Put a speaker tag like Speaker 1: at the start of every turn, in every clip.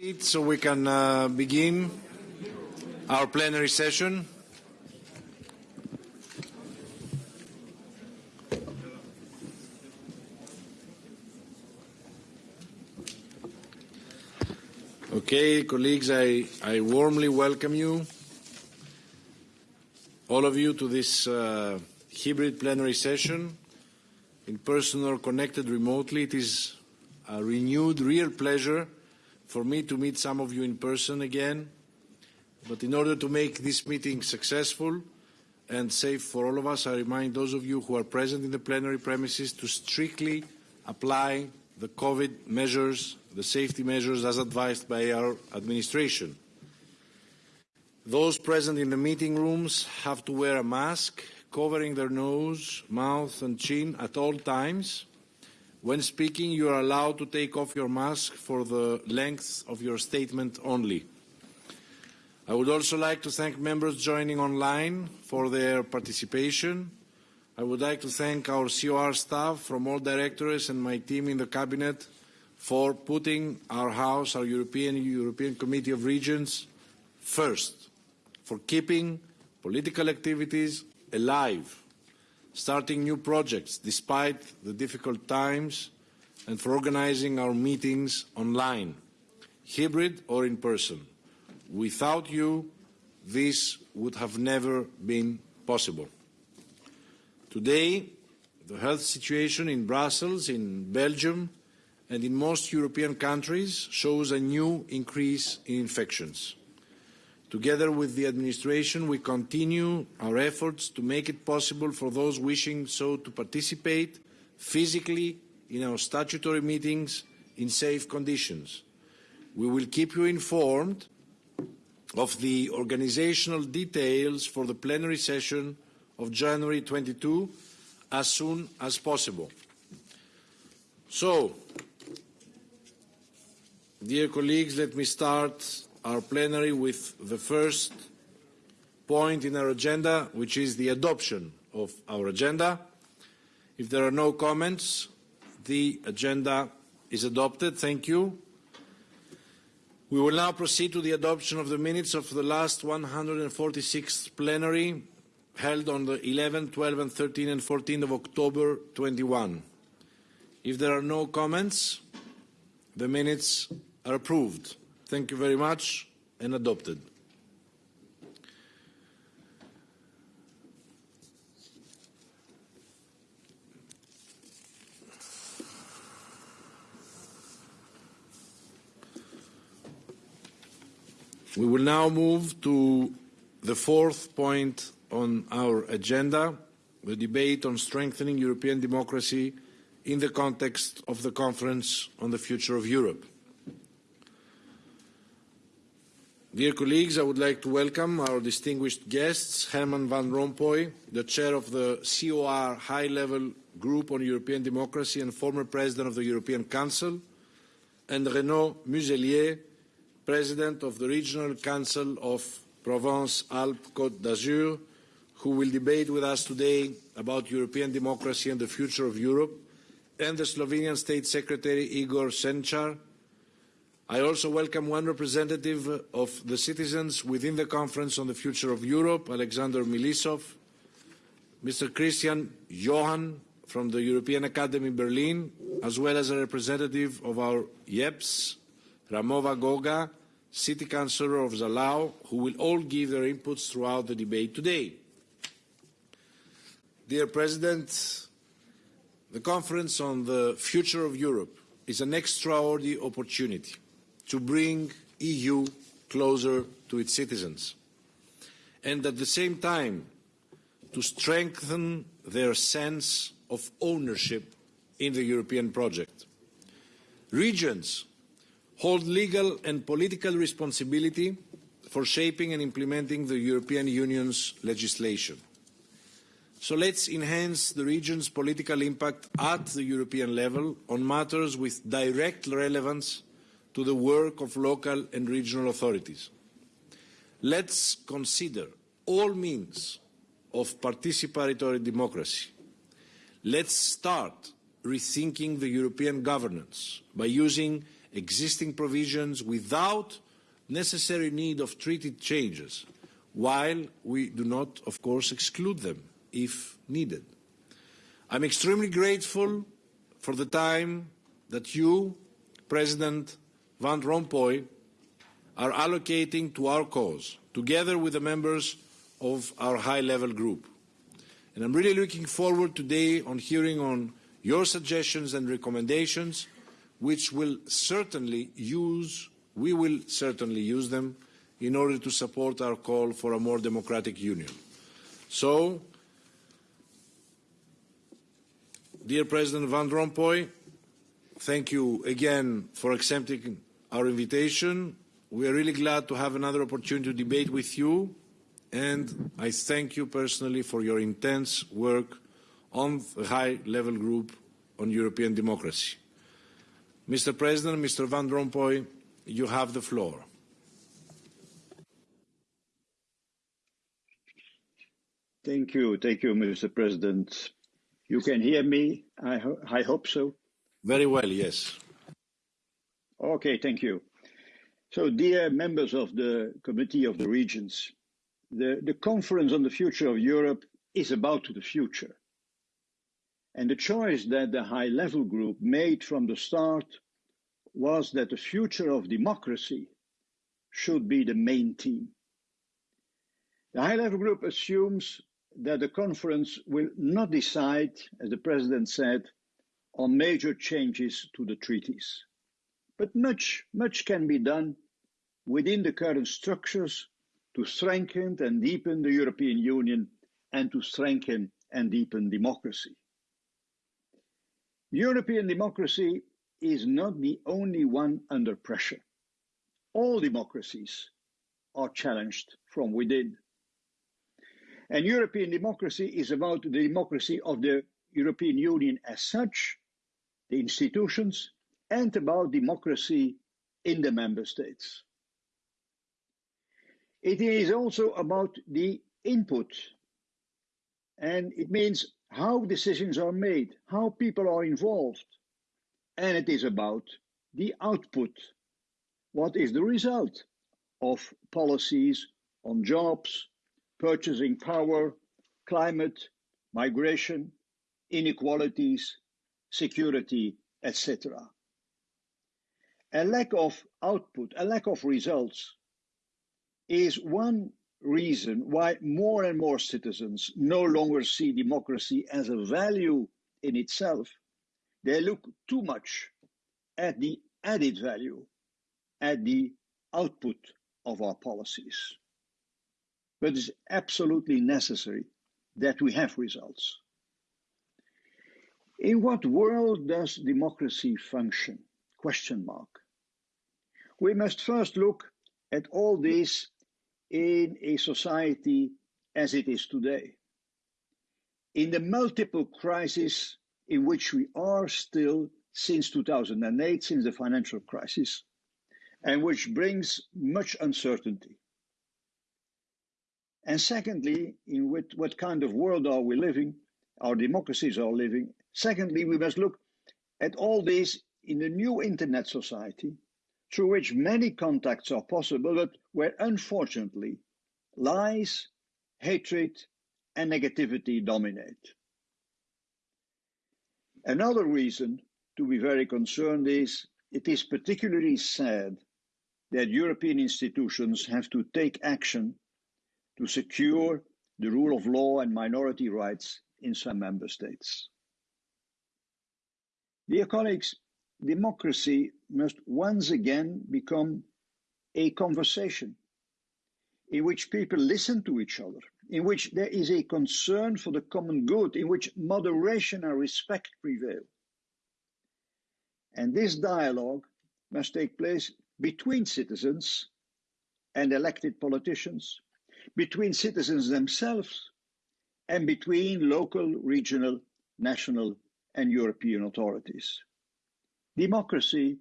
Speaker 1: So we can uh, begin our plenary session. Okay, colleagues, I, I warmly welcome you, all of you, to this uh, hybrid plenary session, in person or connected remotely. It is a renewed, real pleasure for me to meet some of you in person again. But in order to make this meeting successful and safe for all of us, I remind those of you who are present in the plenary premises to strictly apply the COVID measures, the safety measures as advised by our administration. Those present in the meeting rooms have to wear a mask covering their nose, mouth and chin at all times. When speaking, you are allowed to take off your mask for the length of your statement only. I would also like to thank members joining online for their participation. I would like to thank our COR staff from all directorates and my team in the Cabinet for putting our House, our European, European Committee of Regions, first, for keeping political activities alive, starting new projects despite the difficult times, and for organizing our meetings online, hybrid or in person. Without you, this would have never been possible. Today, the health situation in Brussels, in Belgium, and in most European countries shows a new increase in infections. Together with the administration, we continue our efforts to make it possible for those wishing so to participate physically in our statutory meetings in safe conditions. We will keep you informed of the organisational details for the plenary session of January 22 as soon as possible. So, dear colleagues, let me start our plenary with the first point in our agenda, which is the adoption of our agenda. If there are no comments, the agenda is adopted. Thank you. We will now proceed to the adoption of the minutes of the last 146th plenary held on the 11th, 12th and 13th and 14th of October 21. If there are no comments, the minutes are approved. Thank you very much and adopted. We will now move to the fourth point on our agenda, the debate on strengthening European democracy in the context of the Conference on the Future of Europe. Dear colleagues, I would like to welcome our distinguished guests, Herman Van Rompuy, the chair of the COR High-Level Group on European Democracy and former president of the European Council, and Renaud Muselier, president of the Regional Council of Provence-Alpes-Côte d'Azur, who will debate with us today about European democracy and the future of Europe, and the Slovenian State Secretary Igor Senčar, I also welcome one representative of the citizens within the Conference on the Future of Europe, Alexander Milisov, Mr. Christian Johann from the European Academy in Berlin, as well as a representative of our YEPS, Ramova Goga, City Councillor of Zalau, who will all give their inputs throughout the debate today. Dear President, the Conference on the Future of Europe is an extraordinary opportunity to bring the EU closer to its citizens and at the same time to strengthen their sense of ownership in the European project. Regions hold legal and political responsibility for shaping and implementing the European Union's legislation. So let's enhance the region's political impact at the European level on matters with direct relevance to the work of local and regional authorities. Let's consider all means of participatory democracy. Let's start rethinking the European governance by using existing provisions without necessary need of treaty changes, while we do not, of course, exclude them if needed. I'm extremely grateful for the time that you, President Van Rompuy, are allocating to our cause, together with the members of our high-level group. And I'm really looking forward today on hearing on your suggestions and recommendations, which will certainly use, we will certainly use them in order to support our call for a more democratic union. So, dear President Van Rompuy, thank you again for accepting our invitation. We are really glad to have another opportunity to debate with you and I thank you personally for your intense work on the high-level group on European democracy. Mr. President, Mr. Van Rompuy, you have the floor.
Speaker 2: Thank you. Thank you, Mr. President. You can hear me? I, ho I hope so.
Speaker 1: Very well, yes.
Speaker 2: Okay, thank you. So, dear members of the Committee of the Regions, the, the conference on the future of Europe is about the future. And the choice that the high level group made from the start was that the future of democracy should be the main theme. The high level group assumes that the conference will not decide, as the president said, on major changes to the treaties. But much, much can be done within the current structures to strengthen and deepen the European Union and to strengthen and deepen democracy. European democracy is not the only one under pressure. All democracies are challenged from within. And European democracy is about the democracy of the European Union as such, the institutions, and about democracy in the member states. It is also about the input, and it means how decisions are made, how people are involved, and it is about the output. What is the result of policies on jobs, purchasing power, climate, migration, inequalities, security, etc. A lack of output, a lack of results is one reason why more and more citizens no longer see democracy as a value in itself. They look too much at the added value, at the output of our policies. But it's absolutely necessary that we have results. In what world does democracy function? Question mark. We must first look at all this in a society as it is today. In the multiple crises in which we are still since 2008, since the financial crisis, and which brings much uncertainty. And secondly, in what, what kind of world are we living? Our democracies are living. Secondly, we must look at all this in the new internet society through which many contacts are possible, but where unfortunately lies, hatred, and negativity dominate. Another reason to be very concerned is it is particularly sad that European institutions have to take action to secure the rule of law and minority rights in some member states. Dear colleagues, democracy must once again become a conversation in which people listen to each other, in which there is a concern for the common good, in which moderation and respect prevail. And this dialogue must take place between citizens and elected politicians, between citizens themselves, and between local, regional, national, and European authorities. Democracy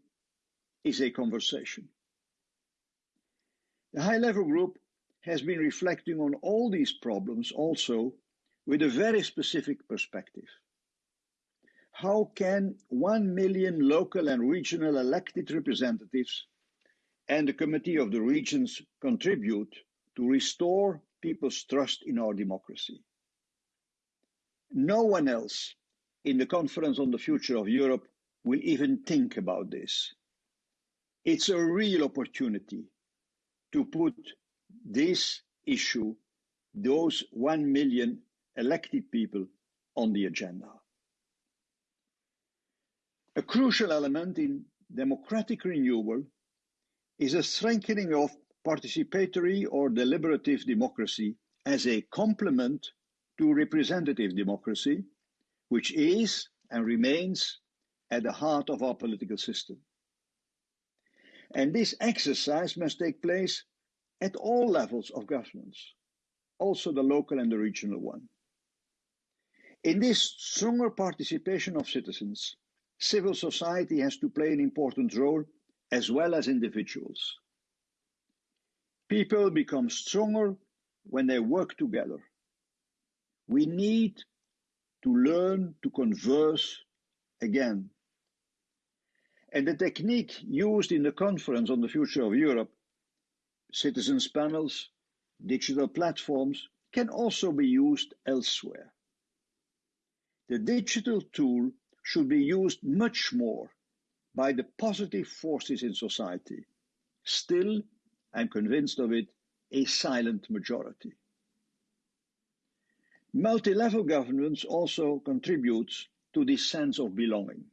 Speaker 2: is a conversation. The high level group has been reflecting on all these problems also with a very specific perspective. how can 1 million local and regional elected representatives and the Committee of the Regions contribute to restore people's trust in our democracy? No one else in the Conference on the Future of Europe will even think about this. It's a real opportunity to put this issue, those 1 million elected people, on the agenda. A crucial element in democratic renewal is a strengthening of participatory or deliberative democracy as a complement to representative democracy, which is and remains at the heart of our political system. And this exercise must take place at all levels of governance, also the local and the regional one. In this stronger participation of citizens, civil society has to play an important role as well as individuals. People become stronger when they work together. We need to learn to converse again. And the technique used in the conference on the future of Europe, citizens' panels, digital platforms, can also be used elsewhere. The digital tool should be used much more by the positive forces in society. Still, I'm convinced of it, a silent majority. Multi-level governance also contributes to this sense of belonging.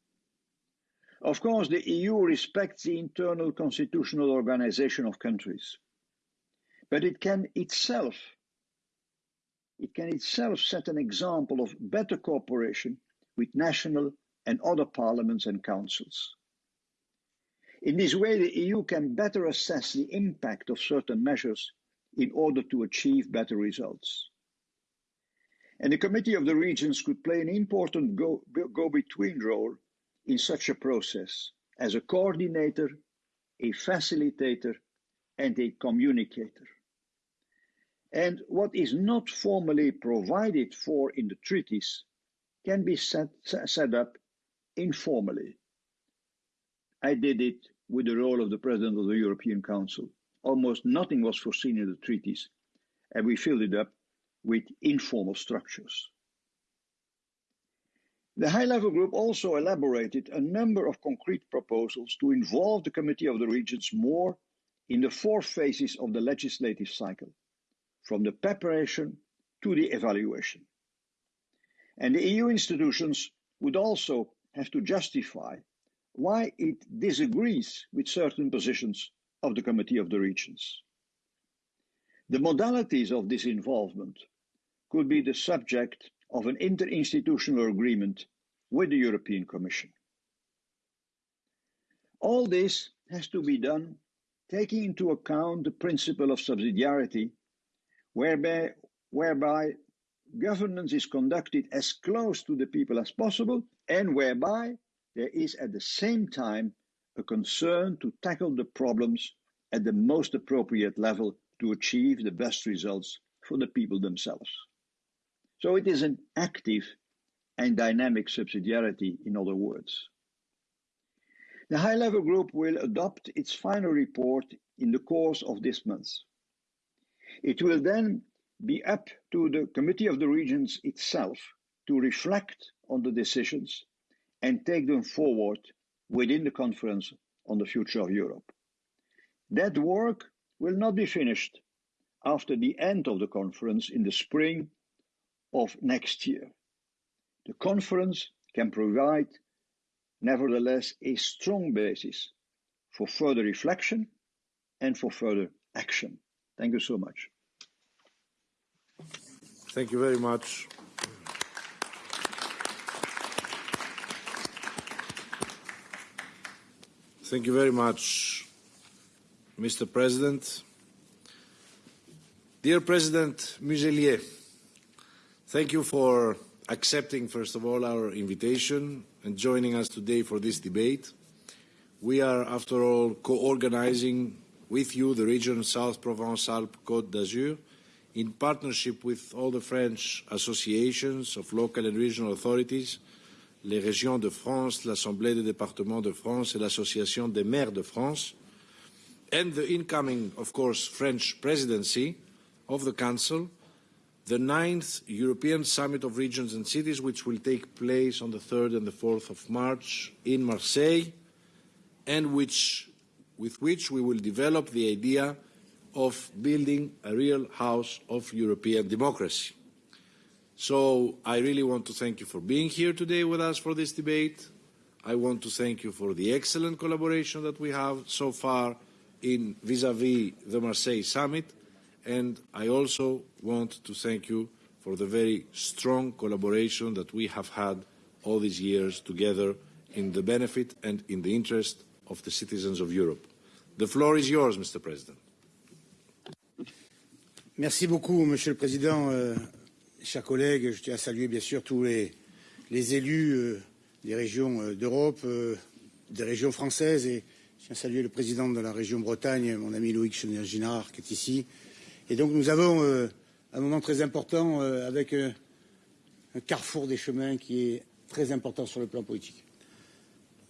Speaker 2: Of course, the EU respects the internal constitutional organization of countries, but it can itself it can itself set an example of better cooperation with national and other parliaments and councils. In this way, the EU can better assess the impact of certain measures in order to achieve better results. And the Committee of the Regions could play an important go-between role in such a process as a coordinator, a facilitator, and a communicator. And what is not formally provided for in the treaties can be set, set up informally. I did it with the role of the President of the European Council. Almost nothing was foreseen in the treaties, and we filled it up with informal structures. The high level group also elaborated a number of concrete proposals to involve the Committee of the Regions more in the four phases of the legislative cycle, from the preparation to the evaluation. And the EU institutions would also have to justify why it disagrees with certain positions of the Committee of the Regions. The modalities of this involvement could be the subject of an interinstitutional agreement with the European Commission. All this has to be done taking into account the principle of subsidiarity, whereby, whereby governance is conducted as close to the people as possible and whereby there is at the same time a concern to tackle the problems at the most appropriate level to achieve the best results for the people themselves. So it is an active and dynamic subsidiarity, in other words. The high level group will adopt its final report in the course of this month. It will then be up to the Committee of the Regions itself to reflect on the decisions and take them forward within the Conference on the Future of Europe. That work will not be finished after the end of the conference in the spring of next year. The conference can provide, nevertheless, a strong basis for further reflection and for further action. Thank you so much.
Speaker 1: Thank you very much. Thank you very much, Mr. President. Dear President Muselier, thank you for accepting, first of all, our invitation and joining us today for this debate. We are, after all, co-organizing with you the region South Provence-Alpes-Côte d'Azur in partnership with all the French associations of local and regional authorities les régions de France, l'Assemblée des départements de France et l'Association des maires de France, and the incoming, of course, French presidency of the Council, the ninth European Summit of Regions and Cities, which will take place on the 3rd and the 4th of March in Marseille, and which, with which we will develop the idea of building a real house of European democracy. So I really want to thank you for being here today with us for this debate. I want to thank you for the excellent collaboration that we have so far in vis-à-vis -vis the Marseille summit, and I also want to thank you for the very strong collaboration that we have had all these years together in the benefit and in the interest of the citizens of Europe. The floor is yours, Mr. President.
Speaker 3: Merci beaucoup, Monsieur le Président. Euh, chers collègues, je tiens à saluer bien sûr tous les, les élus euh, des régions euh, d'Europe, euh, des régions françaises, et je tiens à saluer le président de la région Bretagne, mon ami Loïc Chenard, qui est ici. Et donc nous avons euh, un moment très important euh, avec un carrefour des chemins qui est très important sur le plan politique.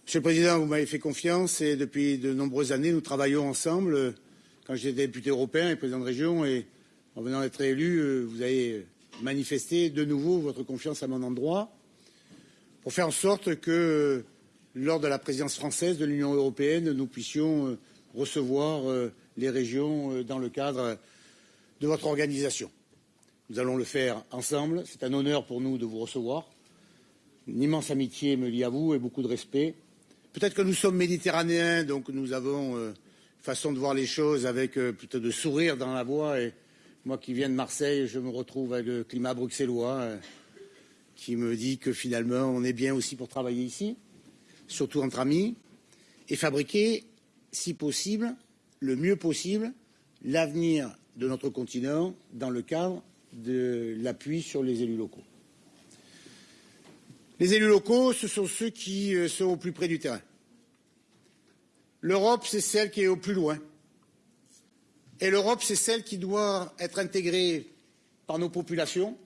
Speaker 3: Monsieur le Président, vous m'avez fait confiance et depuis de nombreuses années, nous travaillons ensemble. Quand j'étais député européen et président de région, et en venant d'être élu, euh, vous avez manifesté de nouveau votre confiance à mon endroit pour faire en sorte que, lors de la présidence française de l'Union européenne, nous puissions euh, recevoir euh, les régions dans le cadre de votre organisation. Nous allons le faire ensemble. C'est un honneur pour nous de vous recevoir. Une immense amitié me lie à vous et beaucoup de respect. Peut-être que nous sommes méditerranéens, donc nous avons euh, façon de voir les choses avec euh, plutôt de sourire dans la voix et moi qui viens de Marseille, je me retrouve avec le climat bruxellois euh, qui me dit que finalement on est bien aussi pour travailler ici, surtout entre amis, et fabriquer, si possible, le mieux possible, l'avenir de notre continent dans le cadre de l'appui sur les élus locaux. Les élus locaux, ce sont ceux qui euh, sont au plus près du terrain. L'Europe, c'est celle qui est au plus loin. Et l'Europe, c'est celle qui doit être intégrée par nos populations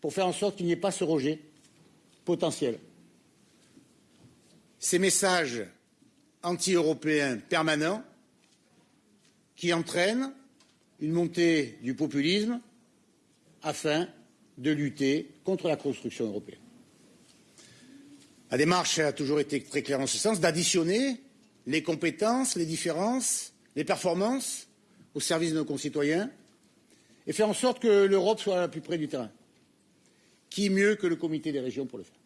Speaker 3: pour faire en sorte qu'il n'y ait pas ce rejet potentiel. Ces messages anti-européens permanents qui entraînent une montée du populisme afin de lutter contre la construction européenne. La démarche a toujours été très claire en ce sens, d'additionner les compétences, les différences les performances au service de nos concitoyens et faire en sorte que l'Europe soit la plus près du terrain. Qui mieux que le comité des régions pour le faire?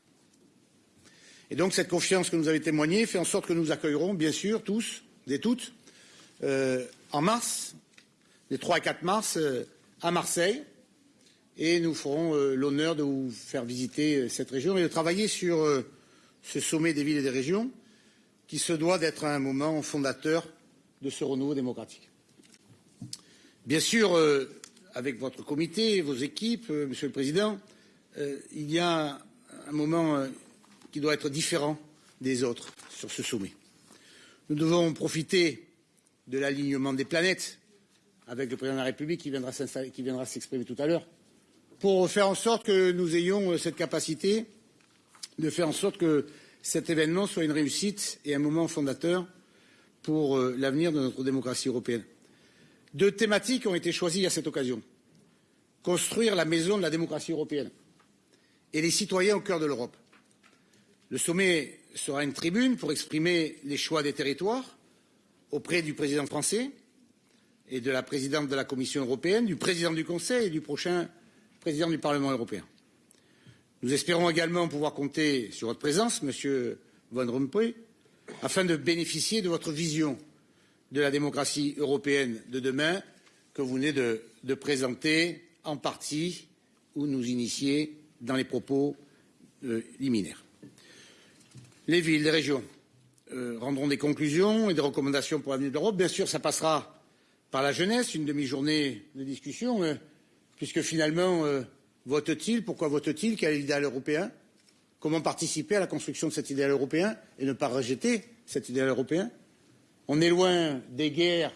Speaker 3: Et donc cette confiance que nous avez témoignée fait en sorte que nous accueillerons, bien sûr, tous et toutes, euh, en mars, les 3 et 4 mars, euh, à Marseille, et nous ferons euh, l'honneur de vous faire visiter euh, cette région et de travailler sur ce sommet des villes et des régions qui se doit d'être un moment fondateur de ce renouveau démocratique. Bien sûr, avec votre comité, vos équipes, Monsieur le Président, il y a un moment qui doit être différent des autres sur ce sommet. Nous devons profiter de l'alignement des planètes avec le Président de la République qui viendra s'exprimer tout à l'heure pour faire en sorte que nous ayons euh, cette capacité de faire en sorte que cet événement soit une réussite et un moment fondateur pour euh, l'avenir de notre démocratie européenne. Deux thématiques ont été choisies à cette occasion. Construire la maison de la démocratie européenne et les citoyens au cœur de l'Europe. Le sommet sera une tribune pour exprimer les choix des territoires auprès du président français et de la présidente de la Commission européenne, du président du Conseil et du prochain président du Parlement européen. Nous espérons également pouvoir compter sur votre présence, Monsieur Van Rompuy, afin de bénéficier de votre vision de la démocratie européenne de demain que vous venez de, présenter en partie ou nous initier dans les propos euh, liminaires. Les villes, les régions euh, rendront des conclusions et des recommandations pour l'avenir de l'Europe. Bien sûr, ça passera par la jeunesse, une demi-journée de discussion, euh, puisque finalement, euh, vote-t-il? Pourquoi vote-t-il? Quel est l'idéal européen? Comment participer à la construction de cet idéal européen et ne pas rejeter cet idéal européen? On est loin des guerres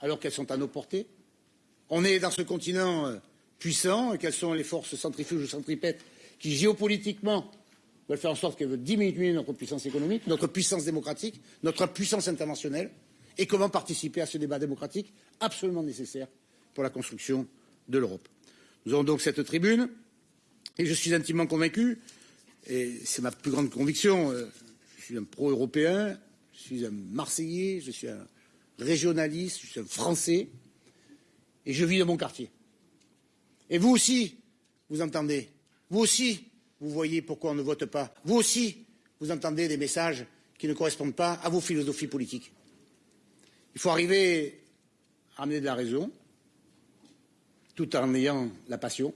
Speaker 3: alors qu'elles sont à nos portées. On est dans ce continent puissant et quelles sont les forces centrifuges ou centripètes qui géopolitiquement veulent faire en sorte qu'elles veulent diminuer notre puissance économique, notre puissance démocratique, notre puissance interventionnelle, et comment participer à ce débat démocratique absolument nécessaire pour la construction de l'Europe. Nous aurons donc cette tribune, et je suis intimement convaincu, et c'est ma plus grande conviction, euh, je suis un pro-européen, je suis un Marseillais, je suis un régionaliste, je suis un Français, et je vis dans mon quartier. Et vous aussi, vous entendez, vous aussi, vous voyez pourquoi on ne vote pas. Vous aussi, vous entendez des messages qui ne correspondent pas à vos philosophies politiques. Il faut arriver à amener de la raison, tout en ayant la passion,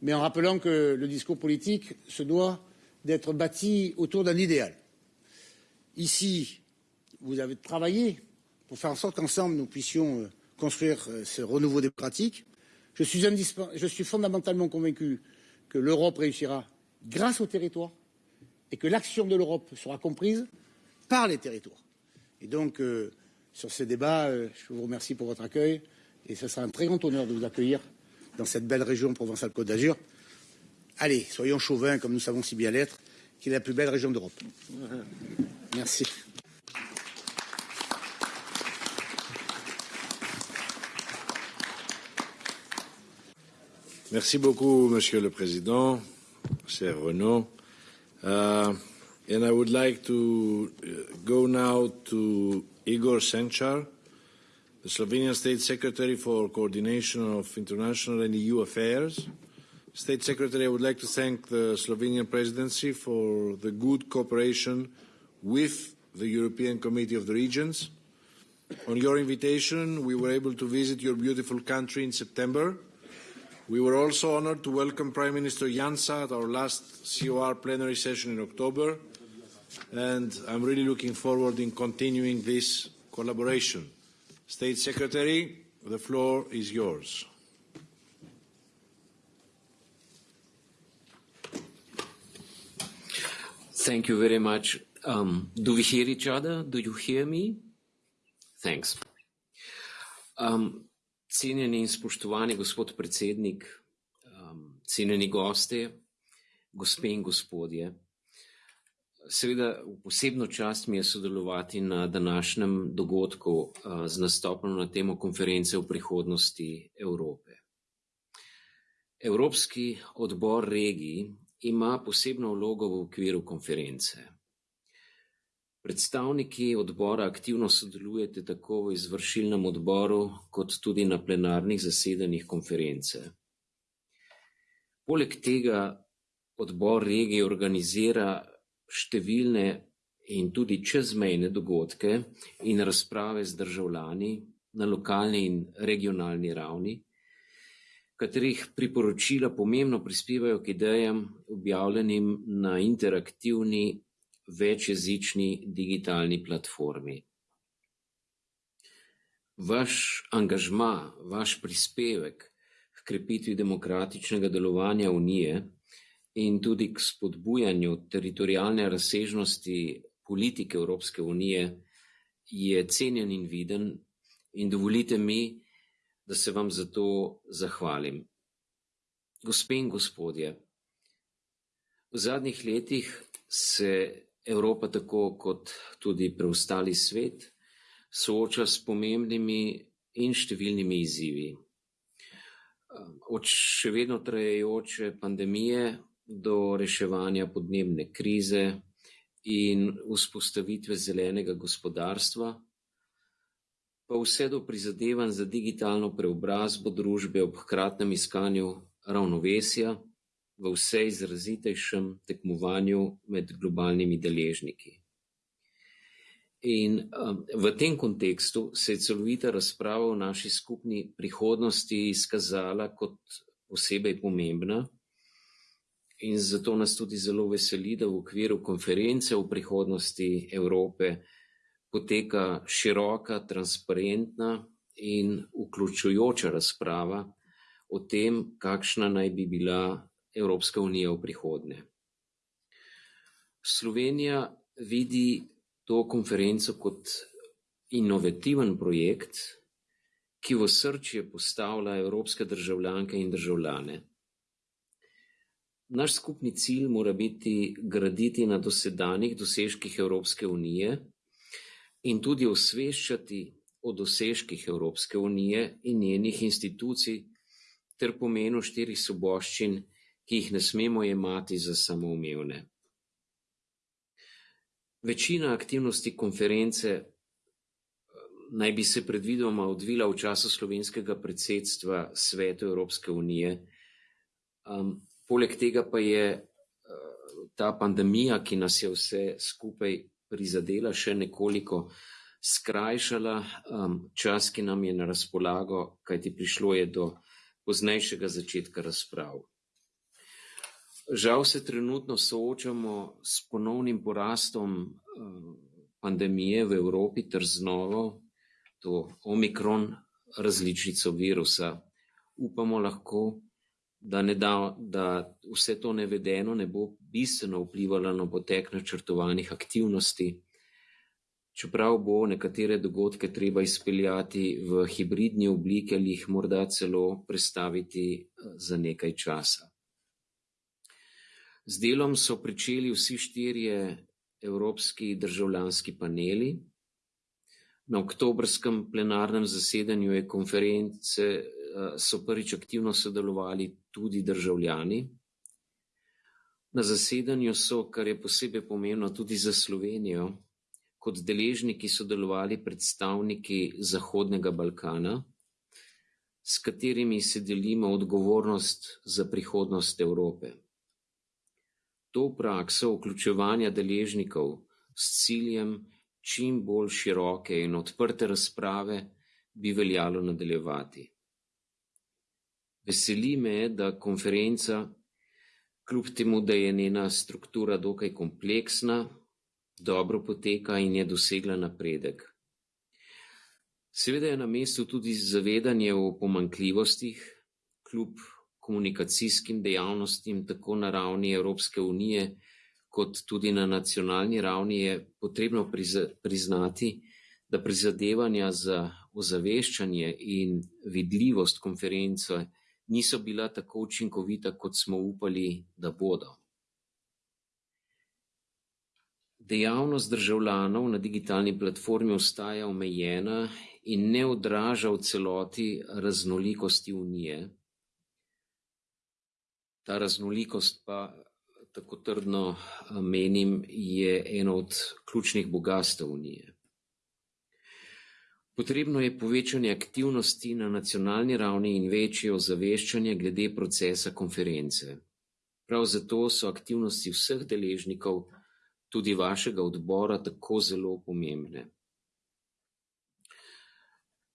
Speaker 3: mais en rappelant que le discours politique se doit d'être bâti autour d'un idéal. Ici, vous avez travaillé pour faire en sorte qu'ensemble nous puissions euh, construire euh, ce renouveau démocratique. Je suis, je suis fondamentalement convaincu que l'Europe réussira grâce aux territoires et que l'action de l'Europe sera comprise par les territoires. Et donc, euh, sur ces débats, euh, je vous remercie pour votre accueil et ce sera un très grand honneur de vous accueillir dans cette belle région Provençale-Côte d'Azur. Allez, soyons chauvins, comme nous savons si bien l'être, qui est la plus belle région d'Europe. Merci.
Speaker 1: Merci beaucoup, Monsieur le Président, cher Renaud. Uh, and I would like to uh, go now to Igor Senčar, the Slovenian State Secretary for Coordination of International and EU Affairs. State Secretary, I would like to thank the Slovenian Presidency for the good cooperation with the European Committee of the Regions. On your invitation, we were able to visit your beautiful country in September we were also honoured to welcome Prime Minister Janša at our last COR plenary session in October, and I'm really looking forward in continuing this collaboration. State Secretary, the floor is yours.
Speaker 4: Thank you very much. Um, do we hear each other? Do you hear me? Thanks. Um, Cenjeni in spoštovani gospod predsednik, um, cenjeni gosti, gospe in gospodje. Seveda, posebno čast mi je sodelovati na današnjem dogodku uh, z nastopom na temo konference o prihodnosti Evrope. Evropski odbor regij ima posebno vlogo v okviru konference. Predstavniki odbora aktivno sodelujete tako v izvršilnem odboru, kot tudi na plenarnih zasedanjih konference. Poleg tega odbor regije organizira številne in tudi čezmejne dogodke in razprave z državljani na lokalni in regionalni ravni, katerih priporočila pomembno prispevajo k idejam objavljenim na interaktivni večjezični digitalni platformi. Vaš angažma, vaš prispevek k krepitvi demokratičnega delovanja Unije in tudi k spodbujanju teritorijalne razsežnosti politike Evropske unije je cenjen in viden in dovolite mi, da se vam za to zahvalim. Gospe in gospodje, v zadnjih letih se Evropa, tako kot tudi preostali svet, sooča s pomembnimi in številnimi izzivi. Od še vedno trajajoče pandemije do reševanja podnebne krize in vzpostavitve zelenega gospodarstva, pa vse do prizadevanj za digitalno preobrazbo družbe ob hkratnem iskanju ravnovesja v vse izrazitejšem tekmovanju med globalnimi deležniki. In um, v tem kontekstu se je celovita razprava o naši skupni prihodnosti izkazala kot posebej pomembna in zato nas tudi zelo veseli, da v okviru konference o prihodnosti Evrope poteka široka, transparentna in vključujoča razprava o tem, kakšna naj bi bila Evropska unija v prihodnje. Slovenija vidi to konferenco kot inovativen projekt, ki v srčje postavlja evropske državljanke in državljane. Naš skupni cilj mora biti graditi na dosedanjih dosežkih Evropske unije in tudi osveščati o dosežkih Evropske unije in njenih institucij ter pomenu štirih soboščin, ki jih ne smemo jemati za samoumevne. Večina aktivnosti konference eh, naj bi se predvidoma odvila v času slovenskega predsedstva Svetu Evropske unije. Um, poleg tega pa je uh, ta pandemija, ki nas je vse skupaj prizadela, še nekoliko skrajšala um, čas, ki nam je na razpolago, kajti prišlo je do poznejšega začetka razprav. Žal se trenutno soočamo s ponovnim porastom eh, pandemije v Evropi ter z novo, to omikron različico virusa. Upamo lahko, da, ne da, da vse to nevedeno ne bo bistveno vplivalo na potek načrtovanih aktivnosti, čeprav bo nekatere dogodke treba izpeljati v hibridni obliki ali jih morda celo prestaviti eh, za nekaj časa. Z delom so pričeli vsi štirje evropski državljanski paneli. Na oktobrskem plenarnem zasedanju je konference eh, so prvič aktivno sodelovali tudi državljani. Na zasedanju so, kar je posebej pomembno tudi za Slovenijo, kot deležniki sodelovali predstavniki Zahodnega Balkana, s katerimi se delimo odgovornost za prihodnost Evrope. To prakso vključevanja deležnikov s ciljem čim bolj široke in odprte razprave bi veljalo nadaljevati. Veseli me, da konferenca, kljub temu, da je njena struktura dokaj kompleksna, dobro poteka in je dosegla napredek. Seveda je na mestu tudi zavedanje o pomankljivostih, kljub komunikacijskim dejavnostim tako na ravni Evropske unije kot tudi na nacionalni ravni je potrebno priznati, da prizadevanja za ozaveščanje in vidljivost konference niso bila tako učinkovita, kot smo upali, da bodo. Dejavnost državljanov na digitalni platformi ostaja omejena in ne odraža v celoti raznolikosti unije. Ta raznolikost pa, tako trdno eh, menim, je eno od ključnih bogastev Unije. Potrebno je povečanje aktivnosti na nacionalni ravni in večje ozaveščanje glede procesa konference. Prav zato so aktivnosti vseh deležnikov, tudi vašega odbora, tako zelo pomembne.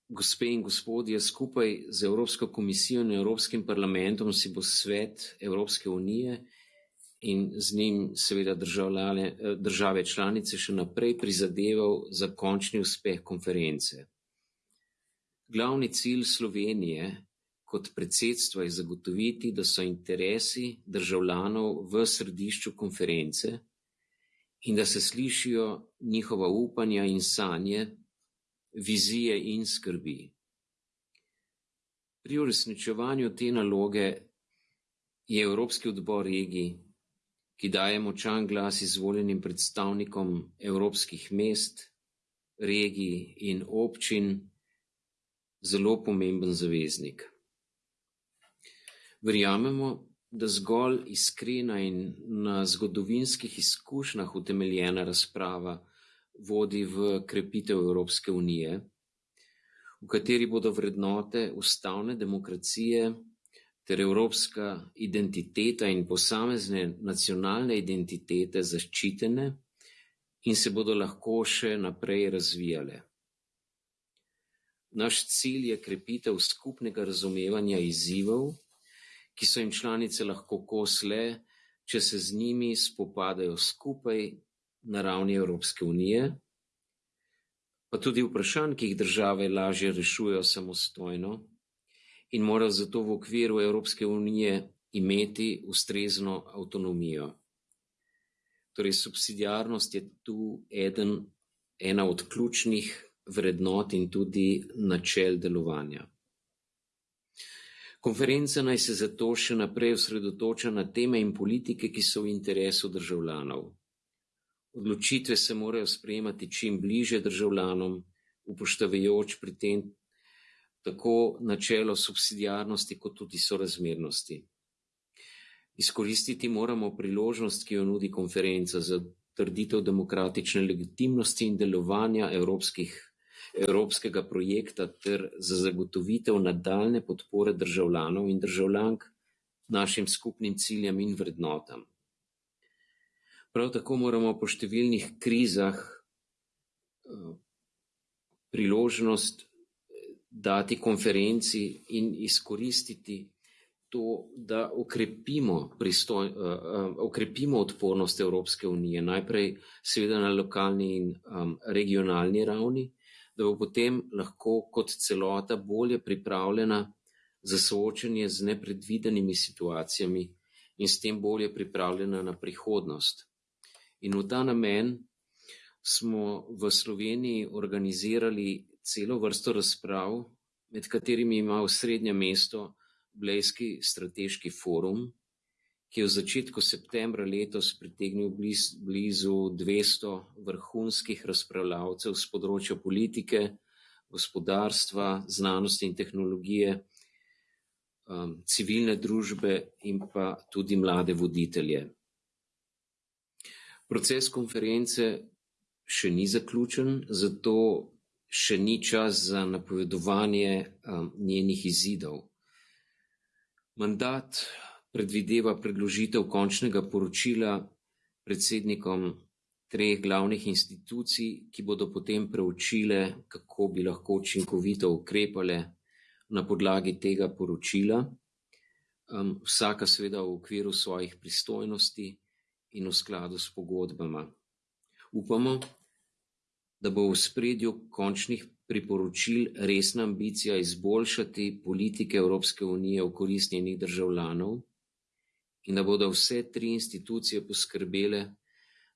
Speaker 4: Gospe in gospodje, skupaj z Evropsko komisijo in Evropskim parlamentom si bo svet Evropske unije in z njim seveda države članice še naprej prizadeval za končni uspeh konference. Glavni cilj Slovenije kot predsedstva je zagotoviti, da so interesi državljanov v središču konference in da se slišijo njihova upanja in sanje vizije in skrbi. Pri uresničevanju te naloge je Evropski odbor regij, ki daje močan glas izvoljenim predstavnikom evropskih mest, regij in občin, zelo pomemben zaveznik. Verjamemo, da zgolj iskrena in na zgodovinskih izkušnjah utemeljena razprava vodi v krepitev Evropske unije, v kateri bodo vrednote ustavne demokracije ter evropska identiteta in posamezne nacionalne identitete zaščitene in se bodo lahko še naprej razvijale. Naš cilj je krepitev skupnega razumevanja izzivov, ki so jim članice lahko kos le, če se z njimi spopadajo skupaj na ravni Evropske unije, pa tudi vprašanj, ki jih države lažje rešujejo samostojno in morajo zato v okviru Evropske unije imeti ustrezno avtonomijo. Torej, subsidijarnost je tu eden, ena od ključnih vrednot in tudi načel delovanja. Konferenca naj se zato še naprej osredotoča na teme in politike, ki so v interesu državljanov. Odločitve se morajo sprejemati čim bliže državljanom, upoštevajoč pri tem tako načelo subsidijarnosti kot tudi sorazmernosti. Izkoristiti moramo priložnost, ki jo nudi konferenca za trditev demokratične legitimnosti in delovanja evropskih, evropskega projekta ter za zagotovitev nadaljne podpore državljanov in državljank našim skupnim ciljem in vrednotam. Prav tako moramo po številnih krizah eh, priložnost dati konferenci in izkoristiti to, da okrepimo, pristoj, uh, okrepimo odpornost Evropske unije, najprej seveda na lokalni in um, regionalni ravni, da bo potem lahko kot celota bolje pripravljena za soočanje z nepredvidenimi situacijami in s tem bolje pripravljena na prihodnost. In v ta namen smo v Sloveniji organizirali celo vrsto razprav, med katerimi ima v srednje mesto Blejski strateški forum, ki je v začetku septembra letos pritegnil bliz, blizu 200 vrhunskih razpravljavcev z področja politike, gospodarstva, znanosti in tehnologije, um, civilne družbe in pa tudi mlade voditelje. Proces konference še ni zaključen, zato še ni čas za napovedovanje um, njenih izidov. Mandat predvideva predložitev končnega poročila predsednikom treh glavnih institucij, ki bodo potem preučile, kako bi lahko učinkovito ukrepale na podlagi tega poročila, um, vsaka seveda v okviru svojih pristojnosti in v skladu s pogodbama. Upamo, da bo v spredju končnih priporočil resna ambicija izboljšati politike Evropske unije v korist njenih državljanov in da bodo vse tri institucije poskrbele,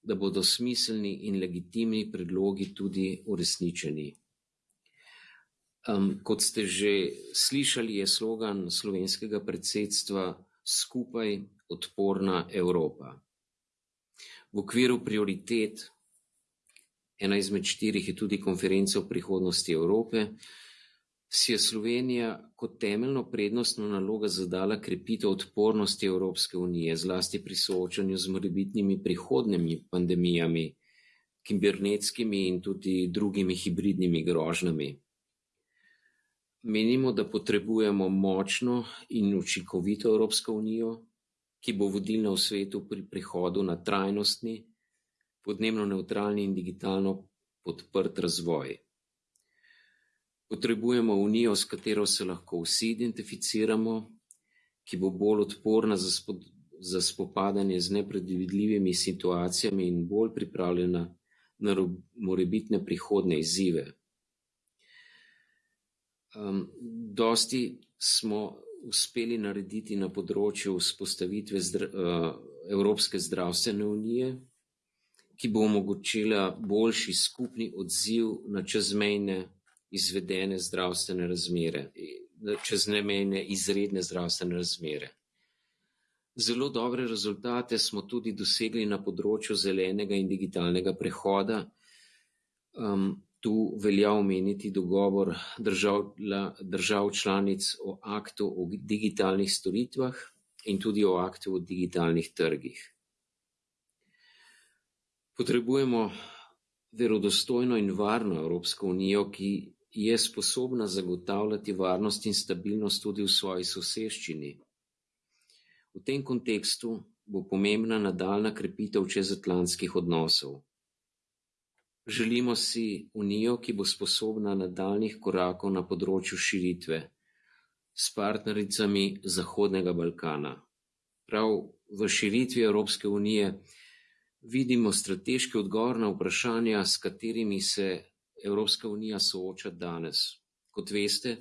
Speaker 4: da bodo smiselni in legitimni predlogi tudi uresničeni. Um, kot ste že slišali, je slogan slovenskega predsedstva Skupaj odporna Evropa. V okviru prioritet ena izmed štirih je tudi konferenca o prihodnosti Evrope, si je Slovenija kot temeljno prednostno nalogo zadala krepitev odpornosti Evropske unije, zlasti pri soočanju z morebitnimi prihodnjimi pandemijami, kibernetskimi in tudi drugimi hibridnimi grožnjami. Menimo, da potrebujemo močno in učinkovito Evropsko unijo, ki bo vodilna v svetu pri prihodu na trajnostni, podnebno neutralni in digitalno podprt razvoj. Potrebujemo unijo, s katero se lahko vsi identificiramo, ki bo bolj odporna za, spod, za spopadanje z nepredvidljivimi situacijami in bolj pripravljena na morebitne prihodne izzive. Um, dosti smo uspeli narediti na področju vzpostavitve zdra, uh, Evropske zdravstvene unije, ki bo omogočila boljši skupni odziv na čezmejne izvedene zdravstvene razmere, čezmejne izredne zdravstvene razmere. Zelo dobre rezultate smo tudi dosegli na področju zelenega in digitalnega prehoda. Um, tu velja omeniti dogovor držav, držav članic o aktu o digitalnih storitvah in tudi o aktu o digitalnih trgih. Potrebujemo verodostojno in varno Evropsko unijo, ki je sposobna zagotavljati varnost in stabilnost tudi v svoji soseščini. V tem kontekstu bo pomembna nadaljna krepitev čezatlantskih odnosov. Želimo si unijo, ki bo sposobna nadaljnih korakov na področju širitve s partnericami Zahodnega Balkana. Prav v širitvi Evropske unije vidimo strateški odgovor na vprašanja, s katerimi se Evropska unija sooča danes. Kot veste,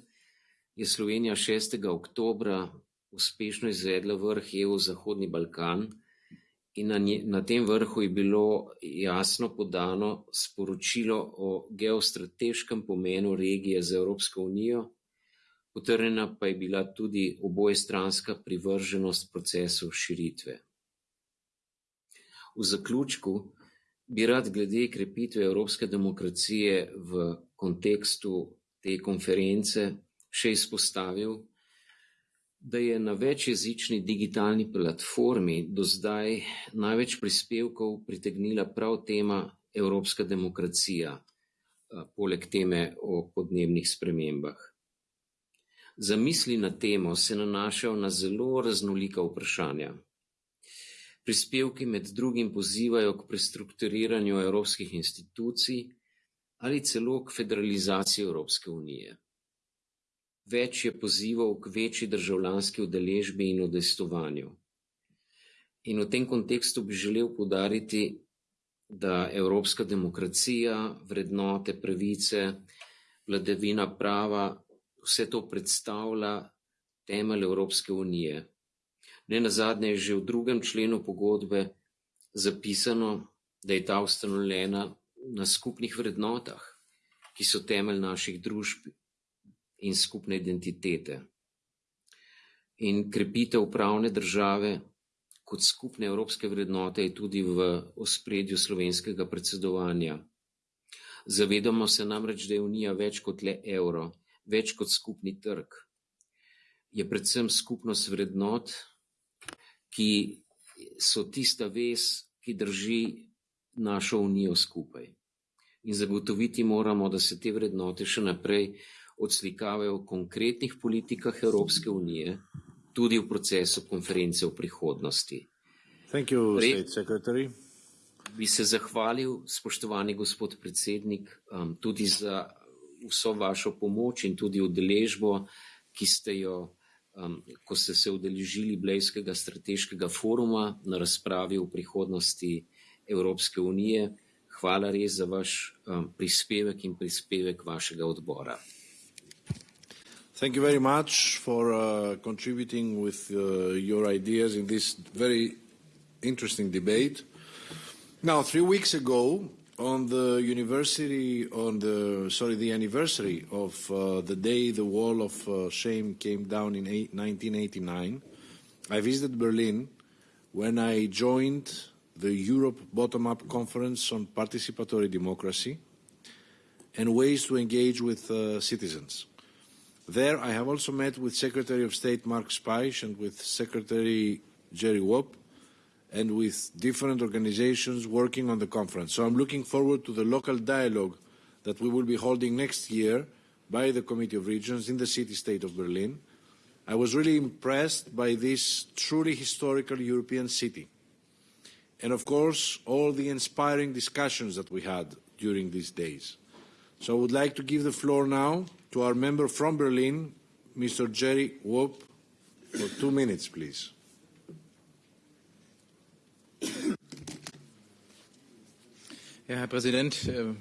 Speaker 4: je Slovenija 6. oktobra uspešno izvedla vrh EU Zahodni Balkan in na, nje, na tem vrhu je bilo jasno podano sporočilo o geostrateškem pomenu regije za Evropsko unijo, Potrjena pa je bila tudi obojestranska privrženost procesu širitve. V zaključku bi rad glede krepitve evropske demokracije v kontekstu te konference še izpostavil, da je na večjezični digitalni platformi do zdaj največ prispevkov pritegnila prav tema evropska demokracija, poleg teme o podnebnih spremembah. Zamisli na temo se nanašajo na zelo raznolika vprašanja. Prispevki med drugim pozivajo k prestrukturiranju evropskih institucij ali celo k federalizaciji Evropske unije. Več je pozivov k večji državljanski udeležbi in udejstvovanju. In v tem kontekstu bi želel poudariti, da evropska demokracija, vrednote, pravice, vladavina prava, vse to predstavlja temelj Evropske unije. Ne nazadnje je že v drugem členu pogodbe zapisano, da je ta ustanovljena na skupnih vrednotah, ki so temelj naših družb in skupne identitete. In krepitev pravne države kot skupne evropske vrednote je tudi v ospredju slovenskega predsedovanja. Zavedamo se namreč, da je Unija več kot le evro, več kot skupni trg. Je predvsem skupnost vrednot, ki so tista vez, ki drži našo Unijo skupaj. In zagotoviti moramo, da se te vrednote še naprej odslikavajo v konkretnih politikah Evropske unije, tudi v procesu konference v prihodnosti.
Speaker 1: Thank you, State Secretary.
Speaker 4: Bi se zahvalil, spoštovani gospod predsednik, um, tudi za vso vašo pomoč in tudi udeležbo, ki ste jo, um, ko ste se udeležili Blejskega strateškega foruma na razpravi o prihodnosti Evropske unije. Hvala res za vaš um, prispevek in prispevek vašega odbora.
Speaker 1: Thank you very much for uh, contributing with uh, your ideas in this very interesting debate. Now, three weeks ago, on the university, on the sorry, the anniversary of uh, the day the wall of uh, shame came down in eight, 1989, I visited Berlin when I joined the Europe Bottom-up Conference on Participatory Democracy and ways to engage with uh, citizens. There, I have also met with Secretary of State Mark Speich and with Secretary Gerry Woop and with different organizations working on the conference. So I'm looking forward to the local dialogue that we will be holding next year by the Committee of Regions in the city-state of Berlin. I was really impressed by this truly historical European city. And of course, all the inspiring discussions that we had during these days. So I would like to give the floor now to our member from Berlin, Mr. Jerry Woop, for two minutes, please.
Speaker 5: Ja, Herr Präsident, äh,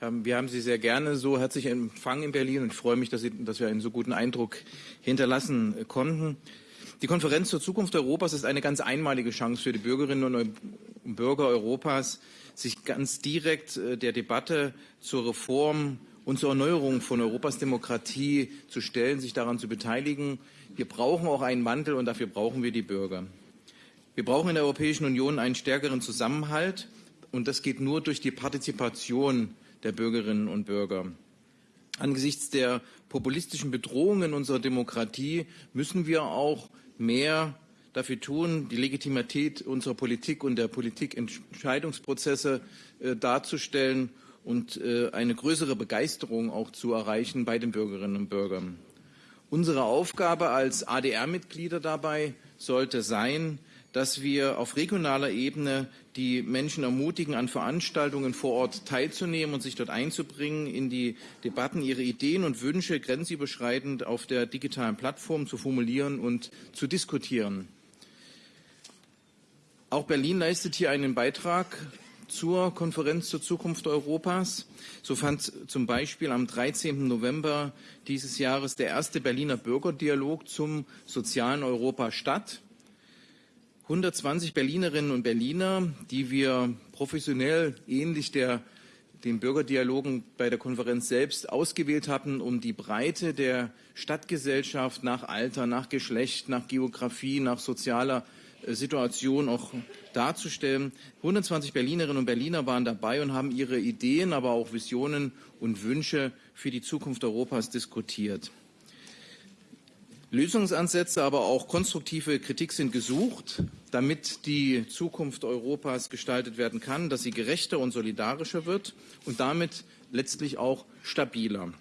Speaker 5: wir haben Sie sehr gerne so herzlich empfangen in Berlin und ich freue mich, dass, Sie, dass wir einen so guten Eindruck hinterlassen konnten. Die Konferenz zur Zukunft Europas ist eine ganz einmalige Chance für die Bürgerinnen und Bürger Europas, sich ganz direkt äh, der Debatte zur Reform und zur Erneuerung von Europas Demokratie zu stellen, sich daran zu beteiligen. Wir brauchen auch einen Wandel und dafür brauchen wir die Bürger. Wir brauchen in der Europäischen Union einen stärkeren Zusammenhalt und das geht nur durch die Partizipation der Bürgerinnen und Bürger. Angesichts der populistischen Bedrohungen unserer Demokratie müssen wir auch mehr dafür tun, die Legitimität unserer Politik und der Politikentscheidungsprozesse äh, darzustellen und äh, eine größere Begeisterung auch zu erreichen bei den Bürgerinnen und Bürgern. Unsere Aufgabe als ADR-Mitglieder dabei sollte sein, dass wir auf regionaler Ebene die Menschen ermutigen, an Veranstaltungen vor Ort teilzunehmen und sich dort einzubringen, in die Debatten ihre Ideen und Wünsche grenzüberschreitend auf der digitalen Plattform zu formulieren und zu diskutieren. Auch Berlin leistet hier einen Beitrag zur Konferenz zur Zukunft Europas. So fand zum Beispiel am 13. November dieses Jahres der erste Berliner Bürgerdialog zum sozialen Europa statt. 120 Berlinerinnen und Berliner, die wir professionell ähnlich der den Bürgerdialogen bei der Konferenz selbst ausgewählt hatten, um die Breite der Stadtgesellschaft nach Alter, nach Geschlecht, nach Geografie, nach sozialer Situation auch darzustellen. 120 Berlinerinnen und Berliner waren dabei und haben ihre Ideen, aber auch Visionen und Wünsche für die Zukunft Europas diskutiert. Lösungsansätze, aber auch konstruktive Kritik sind gesucht, damit die Zukunft Europas gestaltet werden kann, dass sie gerechter und solidarischer wird und damit letztlich auch stabiler.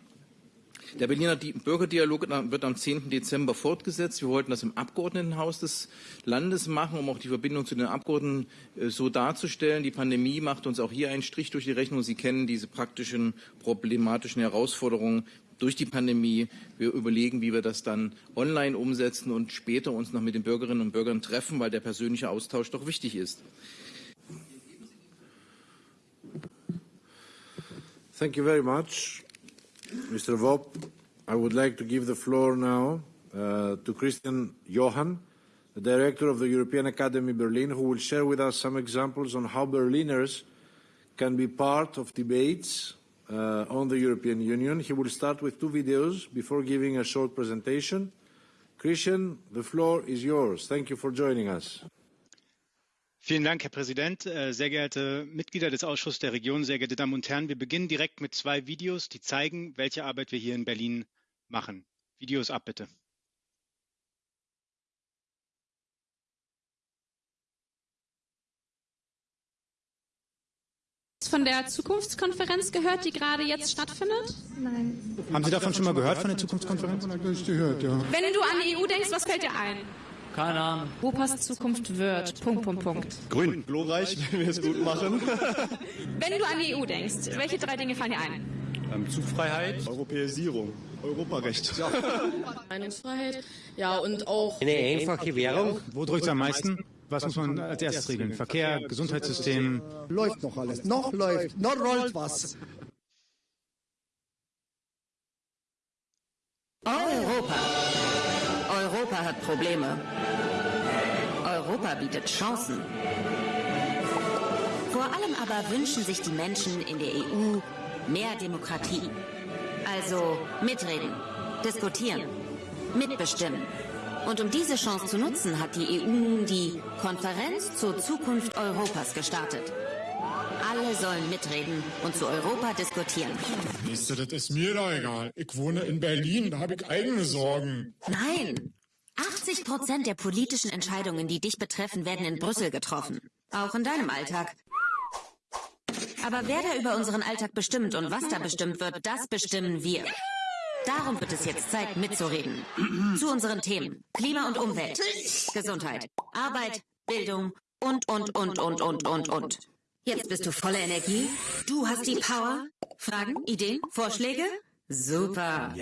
Speaker 5: Der Berliner Bürgerdialog wird am 10. Dezember fortgesetzt. Wir wollten das im Abgeordnetenhaus des Landes machen, um auch die Verbindung zu den Abgeordneten äh, so darzustellen. Die Pandemie macht uns auch hier einen Strich durch die Rechnung. Sie kennen diese praktischen problematischen Herausforderungen durch die Pandemie. Wir überlegen, wie wir das dann online umsetzen und später uns noch mit den Bürgerinnen und Bürgern treffen, weil der persönliche Austausch doch wichtig ist.
Speaker 1: Thank you very much. Mr. Woop, I would like to give the floor now uh, to Christian Johann, the director of the European Academy Berlin, who will share with us some examples on how Berliners can be part of debates uh, on the European Union. He will start with two videos before giving a short presentation. Christian, the floor is yours. Thank you for joining us.
Speaker 6: Vielen Dank, Herr Präsident, äh, sehr geehrte Mitglieder des Ausschusses der Region, sehr geehrte Damen und Herren. Wir beginnen direkt mit zwei Videos, die zeigen, welche Arbeit wir hier in Berlin machen. Videos ab, bitte.
Speaker 7: von der Zukunftskonferenz gehört, die gerade jetzt stattfindet?
Speaker 8: Nein.
Speaker 9: Haben Sie davon schon mal gehört, von der Zukunftskonferenz?
Speaker 8: Gehört, ja.
Speaker 7: Wenn du an die EU denkst, was fällt dir ein?
Speaker 10: Keine Ahnung.
Speaker 7: Europas Zukunft wird. Punkt, Punkt, Punkt.
Speaker 9: Grün. Glorreich, wenn wir es gut machen.
Speaker 7: Wenn du an die EU denkst, welche drei Dinge fallen dir ein?
Speaker 9: Ähm, Zugfreiheit, Europäisierung, Europarecht. Ja.
Speaker 11: Meinungsfreiheit, ja und auch
Speaker 12: eine einfache Währung.
Speaker 9: Wo drückt es am meisten? Was muss man als erstes regeln? Verkehr, Gesundheitssystem?
Speaker 8: Läuft noch alles. Noch läuft. Noch rollt was.
Speaker 13: Europa. Europa hat Probleme. Europa bietet Chancen. Vor allem aber wünschen sich die Menschen in der EU mehr Demokratie. Also mitreden, diskutieren, mitbestimmen. Und um diese Chance zu nutzen, hat die EU nun die Konferenz zur Zukunft Europas gestartet. Alle sollen mitreden und zu Europa diskutieren.
Speaker 14: Du, das ist mir doch egal. Ich wohne in Berlin, da habe ich eigene Sorgen.
Speaker 13: Nein, 80 Prozent der politischen Entscheidungen, die dich betreffen, werden in Brüssel getroffen. Auch in deinem Alltag. Aber wer da über unseren Alltag bestimmt und was da bestimmt wird, das bestimmen wir. Darum wird es jetzt Zeit, mitzureden. Zu unseren Themen. Klima und Umwelt. Gesundheit. Arbeit. Bildung. Und, und, und, und, und, und, und. Jetzt bist du voller Energie. Du hast die Power. Fragen, Ideen, Vorschläge? Super.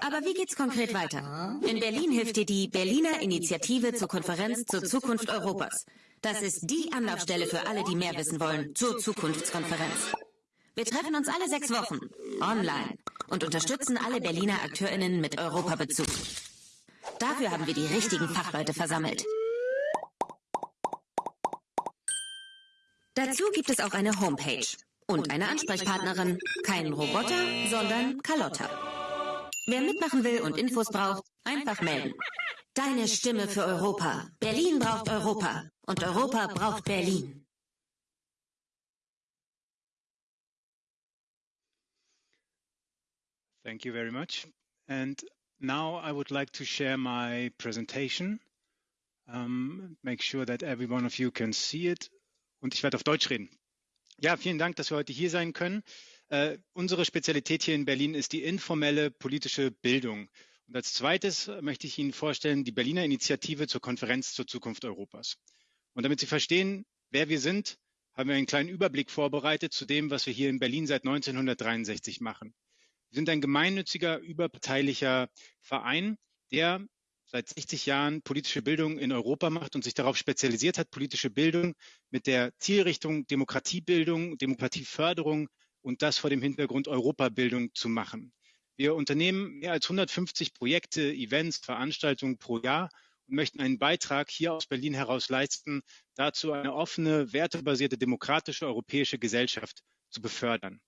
Speaker 13: Aber wie geht's konkret weiter? In Berlin hilft dir die Berliner Initiative zur Konferenz zur Zukunft Europas. Das ist die Anlaufstelle für alle, die mehr wissen wollen zur Zukunftskonferenz. Wir treffen uns alle sechs Wochen, online, und unterstützen alle Berliner AkteurInnen mit Europabezug. Dafür haben wir die richtigen Fachleute versammelt. Dazu gibt es auch eine Homepage und eine Ansprechpartnerin. Kein Roboter, sondern Carlotta. Wer mitmachen will und Infos braucht, einfach melden. Deine Stimme für Europa. Berlin braucht Europa. Und Europa braucht Berlin.
Speaker 6: Thank you very much. And now I would like to share my presentation. Um, make sure that every one of you can see it. Und ich werde auf Deutsch reden. Ja, vielen Dank, dass wir heute hier sein können. Äh, unsere Spezialität hier in Berlin ist die informelle politische Bildung. Und als zweites möchte ich Ihnen vorstellen die Berliner Initiative zur Konferenz zur Zukunft Europas. Und damit Sie verstehen, wer wir sind, haben wir einen kleinen Überblick vorbereitet zu dem, was wir hier in Berlin seit 1963 machen. Wir sind ein gemeinnütziger, überparteilicher Verein, der seit 60 Jahren politische Bildung in Europa macht und sich darauf spezialisiert hat, politische Bildung mit der Zielrichtung Demokratiebildung, Demokratieförderung und das vor dem Hintergrund Europabildung zu machen. Wir unternehmen mehr als 150 Projekte, Events, Veranstaltungen pro Jahr und möchten einen Beitrag hier aus Berlin heraus leisten, dazu eine offene, wertebasierte, demokratische europäische Gesellschaft zu befördern.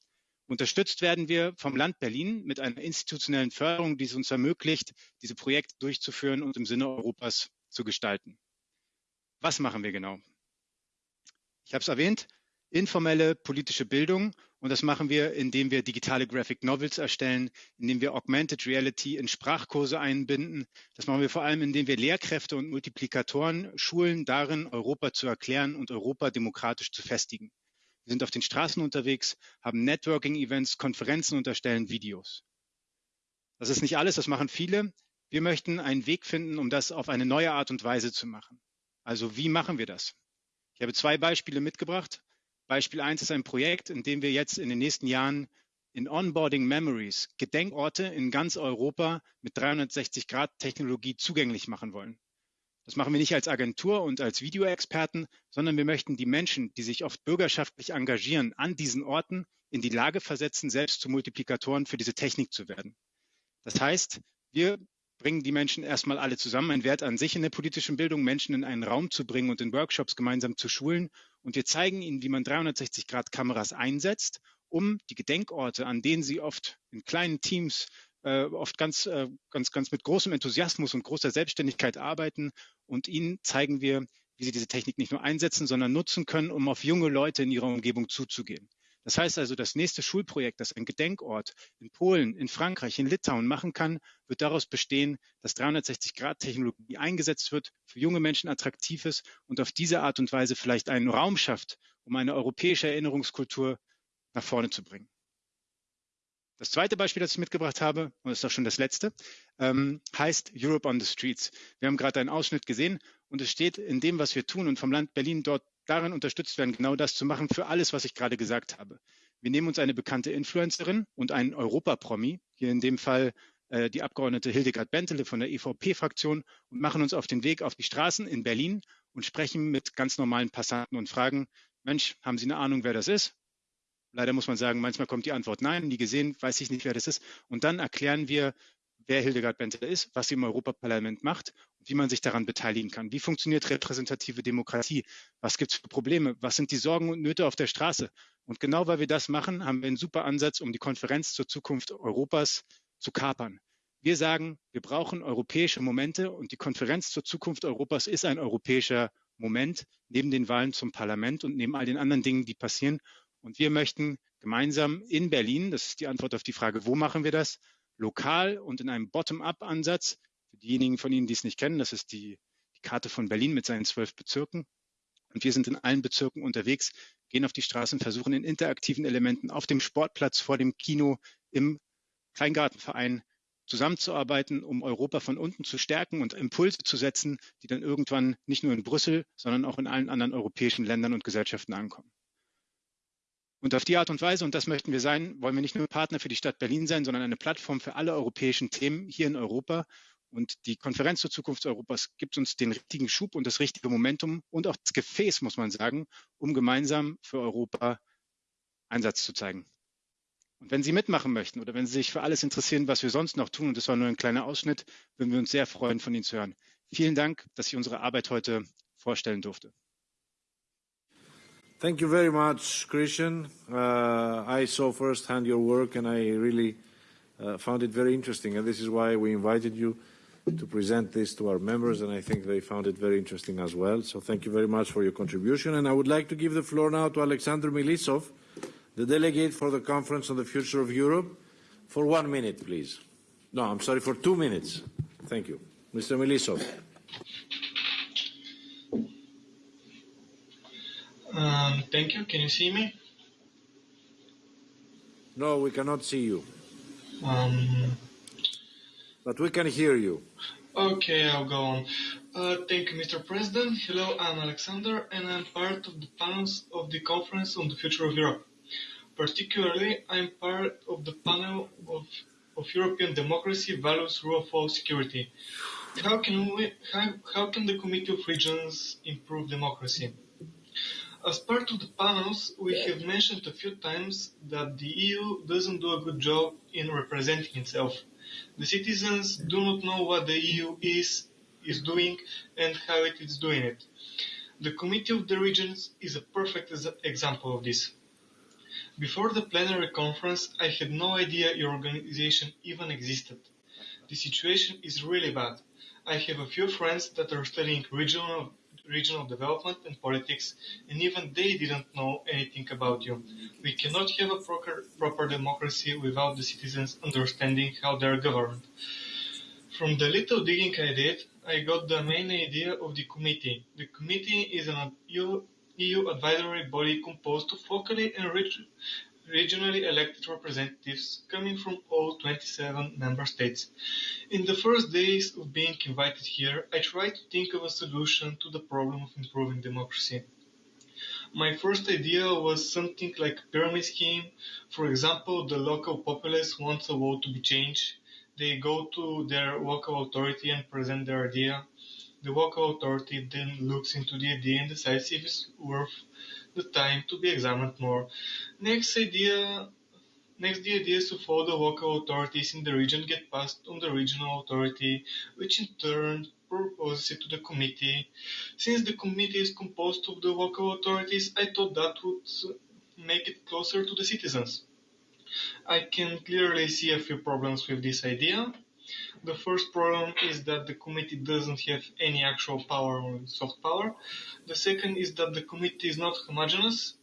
Speaker 6: Unterstützt werden wir vom Land Berlin mit einer institutionellen Förderung, die es uns ermöglicht, diese Projekte durchzuführen und im Sinne Europas zu gestalten. Was machen wir genau? Ich habe es erwähnt, informelle politische Bildung und das machen wir, indem wir digitale Graphic Novels erstellen, indem wir Augmented Reality in Sprachkurse einbinden. Das machen wir vor allem, indem wir Lehrkräfte und Multiplikatoren schulen, darin Europa zu erklären und Europa demokratisch zu festigen. Wir sind auf den Straßen unterwegs, haben Networking-Events, Konferenzen und erstellen Videos. Das ist nicht alles, das machen viele. Wir möchten einen Weg finden, um das auf eine neue Art und Weise zu machen. Also wie machen wir das? Ich habe zwei Beispiele mitgebracht. Beispiel eins ist ein Projekt, in dem wir jetzt in den nächsten Jahren in Onboarding Memories Gedenkorte in ganz Europa mit 360-Grad-Technologie zugänglich machen wollen. Das machen wir nicht als Agentur und als Videoexperten, sondern wir möchten die Menschen, die sich oft bürgerschaftlich engagieren, an diesen Orten in die Lage versetzen, selbst zu Multiplikatoren für diese Technik zu werden. Das heißt, wir bringen die Menschen erstmal alle zusammen, ein Wert an sich in der politischen Bildung, Menschen in einen Raum zu bringen und in Workshops gemeinsam zu schulen. Und wir zeigen ihnen, wie man 360-Grad-Kameras einsetzt, um die Gedenkorte, an denen sie oft in kleinen Teams, äh, oft ganz, äh, ganz, ganz mit großem Enthusiasmus und großer Selbstständigkeit arbeiten. Und ihnen zeigen wir, wie sie diese Technik nicht nur einsetzen, sondern nutzen können, um auf junge Leute in ihrer Umgebung zuzugehen. Das heißt also, das nächste Schulprojekt, das ein Gedenkort in Polen, in Frankreich, in Litauen machen kann, wird daraus bestehen, dass 360-Grad-Technologie eingesetzt wird, für junge Menschen attraktiv ist und auf diese Art und Weise vielleicht einen Raum schafft, um eine europäische Erinnerungskultur nach vorne zu bringen. Das zweite Beispiel, das ich mitgebracht habe, und das ist auch schon das letzte, ähm, heißt Europe on the Streets. Wir haben gerade einen Ausschnitt gesehen und es steht in dem, was wir tun und vom Land Berlin dort darin unterstützt werden, genau das zu machen für alles, was ich gerade gesagt habe. Wir nehmen uns eine bekannte Influencerin und einen Europapromi, hier in dem Fall äh, die Abgeordnete Hildegard Bentele von der EVP-Fraktion und machen uns auf den Weg auf die Straßen in Berlin und sprechen mit ganz normalen Passanten und fragen, Mensch, haben Sie eine Ahnung, wer das ist? Leider muss man sagen, manchmal kommt die Antwort nein, nie gesehen, weiß ich nicht, wer das ist. Und dann erklären wir, wer Hildegard Bentele ist, was sie im Europaparlament macht und wie man sich daran beteiligen kann. Wie funktioniert repräsentative Demokratie? Was gibt es für Probleme? Was sind die Sorgen und Nöte auf der Straße? Und genau weil wir das machen, haben wir einen super Ansatz, um die Konferenz zur Zukunft Europas zu kapern. Wir sagen, wir brauchen europäische Momente und die Konferenz zur Zukunft Europas ist ein europäischer Moment neben den Wahlen zum Parlament und neben all den anderen Dingen, die passieren. Und wir möchten gemeinsam in Berlin, das ist die Antwort auf die Frage, wo machen wir das, lokal und in einem Bottom-up-Ansatz. Für diejenigen von Ihnen, die es nicht kennen, das ist die, die Karte von Berlin mit seinen zwölf Bezirken. Und wir sind in allen Bezirken unterwegs, gehen auf die Straßen, versuchen in interaktiven Elementen auf dem Sportplatz, vor dem Kino, im Kleingartenverein zusammenzuarbeiten, um Europa von unten zu stärken und Impulse zu setzen, die dann irgendwann nicht nur in Brüssel, sondern auch in allen anderen europäischen Ländern und Gesellschaften ankommen. Und auf die Art und Weise, und das möchten wir sein, wollen wir nicht nur Partner für die Stadt Berlin sein, sondern eine Plattform für alle europäischen Themen hier in Europa. Und die Konferenz zur Zukunft Europas gibt uns den richtigen Schub und das richtige Momentum und auch das Gefäß, muss man sagen, um gemeinsam für Europa Einsatz zu zeigen. Und wenn Sie mitmachen möchten oder wenn Sie sich für alles interessieren, was wir sonst noch tun, und das war nur ein kleiner Ausschnitt, würden wir uns sehr freuen, von Ihnen zu hören. Vielen Dank, dass ich unsere Arbeit heute vorstellen durfte.
Speaker 1: Thank you very much, Christian. Uh, I saw firsthand your work and I really uh, found it very interesting. And this is why we invited you to present this to our members, and I think they found it very interesting as well. So thank you very much for your contribution. And I would like to give the floor now to Alexander Milisov, the delegate for the Conference on the Future of Europe, for one minute, please. No, I'm sorry, for two minutes. Thank you. Mr. Milisov.
Speaker 10: Um, thank you. Can you see me?
Speaker 1: No, we cannot see you.
Speaker 10: Um,
Speaker 1: but we can hear you.
Speaker 10: Okay, I'll go on. Uh, thank you, Mr. President. Hello, I'm Alexander, and I'm part of the panels of the Conference on the Future of Europe. Particularly, I'm part of the panel of, of European democracy, values, rule of law, security. How can we, how, how can the Committee of Regions improve democracy? As part of the panels, we have mentioned a few times that the EU doesn't do a good job in representing itself. The citizens do not know what the EU is, is doing and how it is doing it. The Committee of the Regions is a perfect example of this. Before the plenary conference, I had no idea your organization even existed. The situation is really bad. I have a few friends that are studying regional regional development and politics, and even they didn't know anything about you. We cannot have a proper, proper democracy without the citizens understanding how they are governed. From the little digging I did, I got the main idea of the committee. The committee is an EU, EU advisory body composed of locally and regionally elected representatives coming from all 27 member states. In the first days of being invited here, I tried to think of a solution to the problem of improving democracy. My first idea was something like a pyramid scheme. For example, the local populace wants a vote to be changed. They go to their local authority and present their idea. The local authority then looks into the idea and decides if it's worth the time to be examined more. Next idea, next the idea is to follow the local authorities in the region get passed on the regional authority, which in turn proposes it to the committee. Since the committee is composed of the local authorities, I thought that would make it closer to the citizens. I can clearly see a few problems with this idea. The first problem is that the committee doesn't have any actual power or soft power. The second is that the committee is not homogeneous.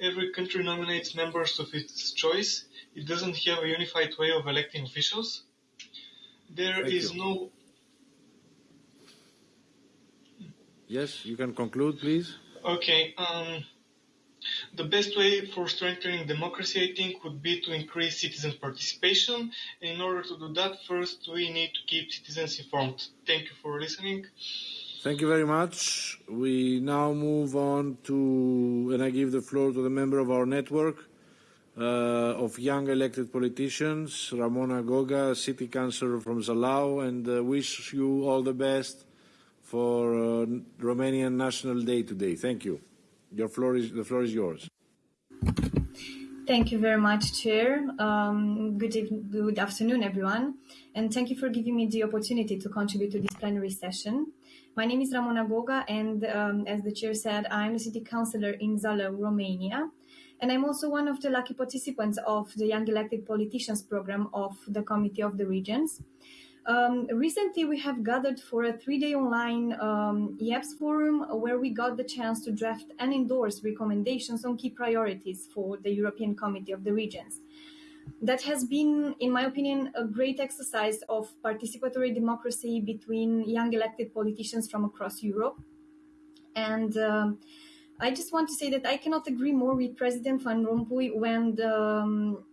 Speaker 10: Every country nominates members of its choice. It doesn't have a unified way of electing officials. There
Speaker 1: Thank
Speaker 10: is
Speaker 1: you.
Speaker 10: no
Speaker 1: Yes, you can conclude, please.
Speaker 10: Okay. Um, the best way for strengthening democracy, I think, would be to increase citizen participation. And in order to do that, first we need to keep citizens informed. Thank you for listening.
Speaker 1: Thank you very much. We now move on to, and I give the floor to the member of our network uh, of young elected politicians, Ramona Goga, city councillor from Zalău, and uh, wish you all the best for uh, Romanian National Day today. Thank you. Your floor is, the floor is yours.
Speaker 12: Thank you very much, Chair. Um, good, eve- good afternoon, everyone, and thank you for giving me the opportunity to contribute to this plenary session. My name is Ramona Goga, and um, as the Chair said, I'm a City Councillor in Zalău, Romania, and I'm also one of the lucky participants of the Young Elected Politicians program of the Committee of the Regions. Um, recently, we have gathered for a three-day online um, YEPS forum where we got the chance to draft and endorse recommendations on key priorities for the European Committee of the Regions. That has been, in my opinion, a great exercise of participatory democracy between young elected politicians from across Europe. And um, I just want to say that I cannot agree more with President Van Rompuy when the, um,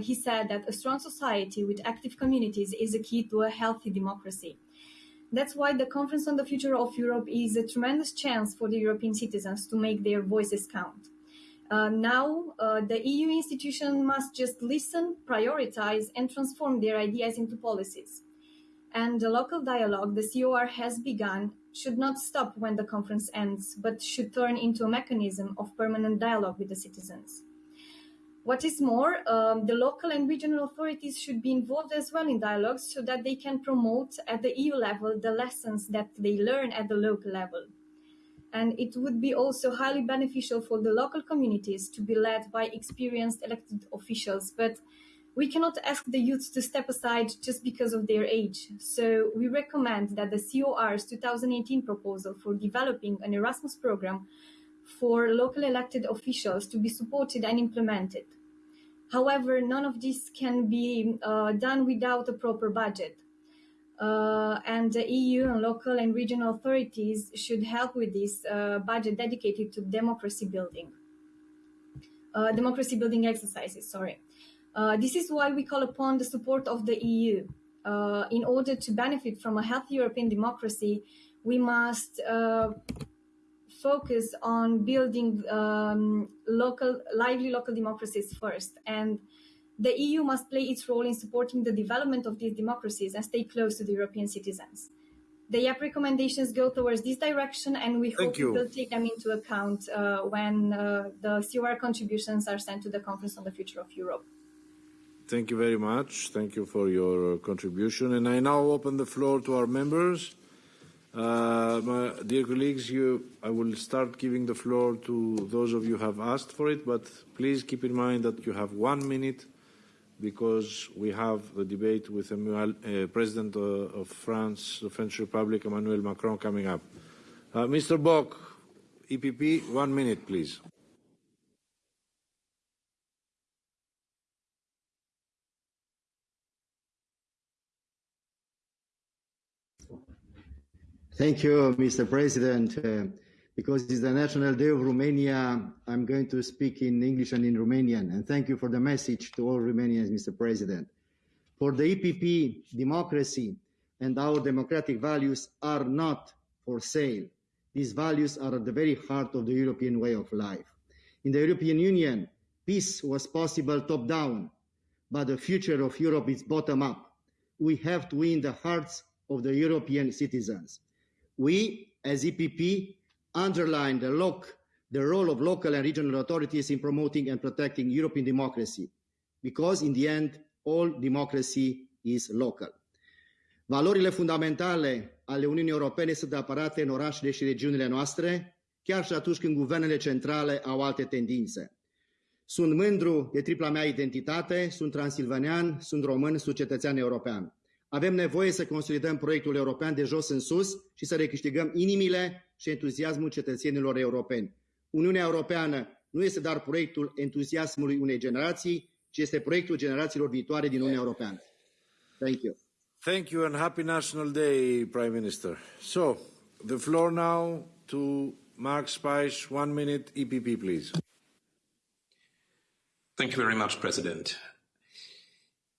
Speaker 12: he said that a strong society with active communities is a key to a healthy democracy. That's why the Conference on the Future of Europe is a tremendous chance for the European citizens to make their voices count. Uh, now, uh, the EU institution must just listen, prioritize, and transform their ideas into policies. And the local dialogue the COR has begun should not stop when the conference ends, but should turn into a mechanism of permanent dialogue with the citizens. What is more, um, the local and regional authorities should be involved as well in dialogues so that they can promote at the EU level the lessons that they learn at the local level. And it would be also highly beneficial for the local communities to be led by experienced elected officials. But we cannot ask the youth to step aside just because of their age. So we recommend that the COR's 2018 proposal for developing an Erasmus program for local elected officials to be supported and implemented. However, none of this can be uh, done without a proper budget. Uh, and the EU and local and regional authorities should help with this uh, budget dedicated to democracy building. Uh, democracy building exercises, sorry. Uh, this is why we call upon the support of the EU. Uh, in order to benefit from a healthy European democracy, we must focus on building um, local, lively local democracies first. And the EU must play its role in supporting the development of these democracies and stay close to the European citizens. The YEP recommendations go towards this direction, and we
Speaker 1: Thank
Speaker 12: hope
Speaker 1: you.
Speaker 12: will take them into account uh, when uh, the COR contributions are sent to the Conference on the Future of Europe.
Speaker 1: Thank you very much. Thank you for your uh, contribution. And I now open the floor to our members. Uh, my, dear colleagues, you, I will start giving the floor to those of you who have asked for it, but please keep in mind that you have one minute because we have the debate with Emmanuel, uh, President uh, of France, the French Republic, Emmanuel Macron, coming up. Uh, Mr. Boc, EPP, one minute, please.
Speaker 15: Thank you, Mr. President. Uh, because it's the National Day of Romania, I'm going to speak in English and in Romanian. And thank you for the message to all Romanians, Mr. President. For the EPP, democracy and our democratic values are not for sale. These values are at the very heart of the European way of life. In the European Union, peace was possible top down, but the future of Europe is bottom up. We have to win the hearts of the European citizens. We, as EPP, underline the, loc- the role of local and regional authorities in promoting and protecting European democracy, because in the end, all democracy is local. Valorile fundamentale ale Uniunii Europene sunt apărate în orașele și regiunile noastre, chiar și atunci când guvernele centrale au alte tendințe. Sunt mândru de tripla mea identitate, sunt transilvanean, sunt român, sunt cetățean european. Avem nevoie să consolidăm proiectul european de jos în sus și să recâștigăm inimile și entuziasmul cetățenilor europeni. Uniunea Europeană nu este doar proiectul entuziasmului unei generații, ci este proiectul generațiilor viitoare din Uniunea Europeană. Thank you.
Speaker 1: Thank you and happy National Day, Prime Minister. So, the floor now to Mark Spice, one minute, EPP, please.
Speaker 16: Thank you very much, President.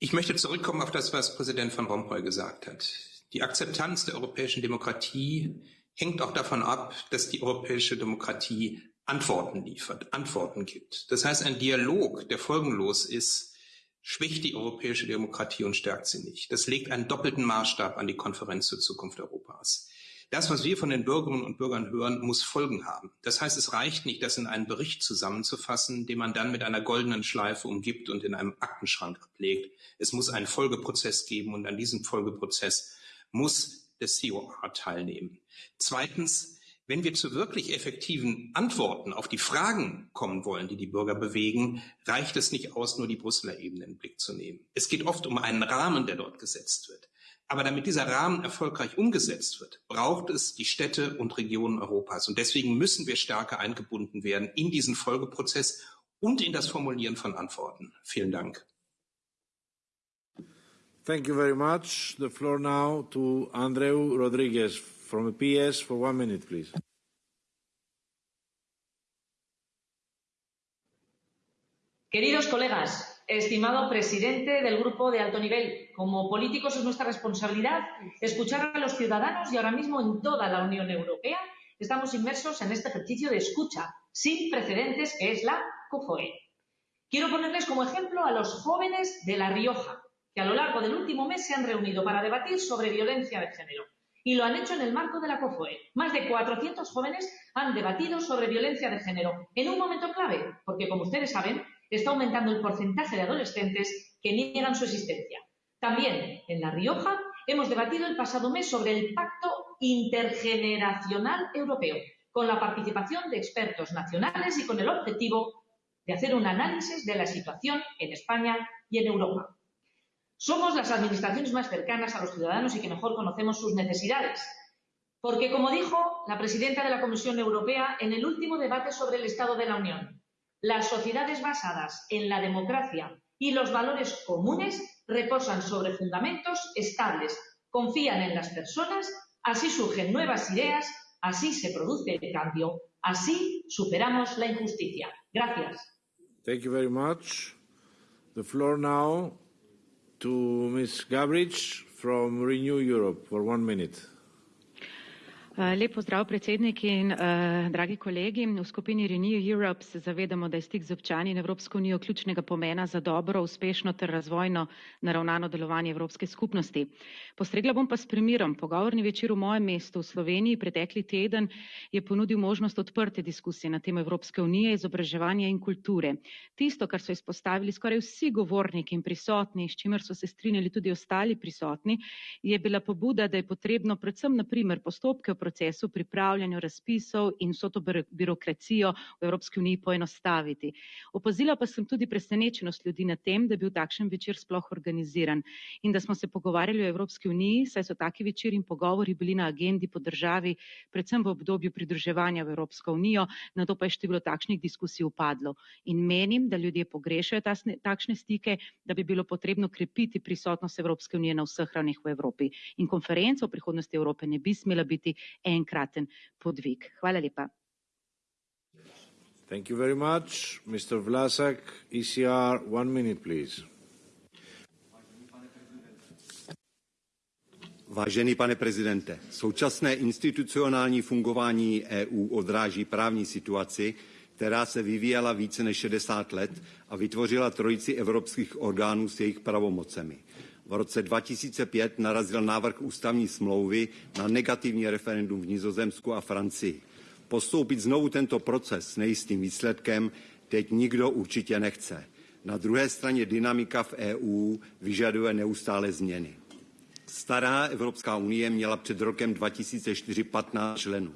Speaker 16: Ich möchte zurückkommen auf das, was Präsident Van Rompuy gesagt hat. Die Akzeptanz der europäischen Demokratie hängt auch davon ab, dass die europäische Demokratie Antworten liefert, Antworten gibt. Das heißt, ein Dialog, der folgenlos ist, schwächt die europäische Demokratie und stärkt sie nicht. Das legt einen doppelten Maßstab an die Konferenz zur Zukunft Europas. Das, was wir von den Bürgerinnen und Bürgern hören, muss Folgen haben. Das heißt, es reicht nicht, das in einen Bericht zusammenzufassen, den man dann mit einer goldenen Schleife umgibt und in einem Aktenschrank ablegt. Es muss einen Folgeprozess geben und an diesem Folgeprozess muss das COR teilnehmen. Zweitens, wenn wir zu wirklich effektiven Antworten auf die Fragen kommen wollen, die die Bürger bewegen, reicht es nicht aus, nur die Brüsseler Ebene in den Blick zu nehmen. Es geht oft um einen Rahmen, der dort gesetzt wird. Aber damit dieser Rahmen erfolgreich umgesetzt wird, braucht es die Städte und Regionen Europas. Und deswegen müssen wir stärker eingebunden werden in diesen Folgeprozess und in das Formulieren von Antworten. Vielen Dank.
Speaker 1: Thank you very much. The floor now to Andreu Rodriguez from the PS for one minute, please.
Speaker 17: Queridos colegas, estimado presidente del grupo de alto nivel, como políticos es nuestra responsabilidad escuchar a los ciudadanos y ahora mismo en toda la Unión Europea estamos inmersos en este ejercicio de escucha sin precedentes que es la COFOE. Quiero ponerles como ejemplo a los jóvenes de La Rioja, que a lo largo del último mes se han reunido para debatir sobre violencia de género. Y lo han hecho en el marco de la COFOE. Más de 400 jóvenes han debatido sobre violencia de género en un momento clave, porque como ustedes saben, está aumentando el porcentaje de adolescentes que niegan su existencia. También en La Rioja hemos debatido el pasado mes sobre el Pacto Intergeneracional Europeo, con la participación de expertos nacionales y con el objetivo de hacer un análisis de la situación en España y en Europa. Somos las administraciones más cercanas a los ciudadanos y que mejor conocemos sus necesidades. Porque, como dijo la presidenta de la Comisión Europea en el último debate sobre el Estado de la Unión, las sociedades basadas en la democracia y los valores comunes reposan sobre fundamentos estables, confían en las personas, así surgen nuevas ideas, así se produce el cambio, así superamos la injusticia. Gracias.
Speaker 1: Gabrich from Renew Europe for one minute.
Speaker 18: Lep pozdrav predsednik in uh, dragi kolegi. V skupini Renew Europe se zavedamo, da je stik z občani in Evropsko unijo ključnega pomena za dobro, uspešno ter razvojno naravnano delovanje Evropske skupnosti. Postregla bom pa s primerom. Pogovorni večer v mojem mestu v Sloveniji pretekli teden je ponudil možnost odprte diskusije na temo Evropske unije, izobraževanja in kulture. Tisto, kar so izpostavili skoraj vsi govorniki in prisotni, s čimer so se strinjali tudi ostali prisotni, je bila pobuda, da je potrebno predvsem na primer postopke procesu pripravljanja razpisov in vso to birokracijo v Evropski uniji poenostaviti. Opazila pa sem tudi presenečenost ljudi na tem, da je bil takšen večer sploh organiziran in da smo se pogovarjali o Evropski uniji, saj so taki večeri in pogovori bili na agendi po državi, predvsem v obdobju pridruževanja v Evropsko unijo, na to pa je število takšnih diskusij upadlo. In menim, da ljudje pogrešajo tasne, takšne stike, da bi bilo potrebno krepiti prisotnost Evropske unije na vseh ravneh v Evropi. In konferenca o prihodnosti Evrope ne bi smela biti enkraten podvig. Hvala lepa.
Speaker 1: Thank you very much. Mr. Vlasak, ECR, one minute, please.
Speaker 19: Vážený pane prezidente, současné institucionální fungování EU odráží právní situaci, která se vyvíjela více než 60 let a vytvořila trojici evropských orgánů s jejich pravomocemi. V roce 2005 narazil návrh ústavní smlouvy na negativní referendum v Nizozemsku a Francii. Postoupit znovu tento proces s nejistým výsledkem teď nikdo určitě nechce. Na druhé straně dynamika v EU vyžaduje neustále změny. Stará Evropská unie měla před rokem 2004 15 členů.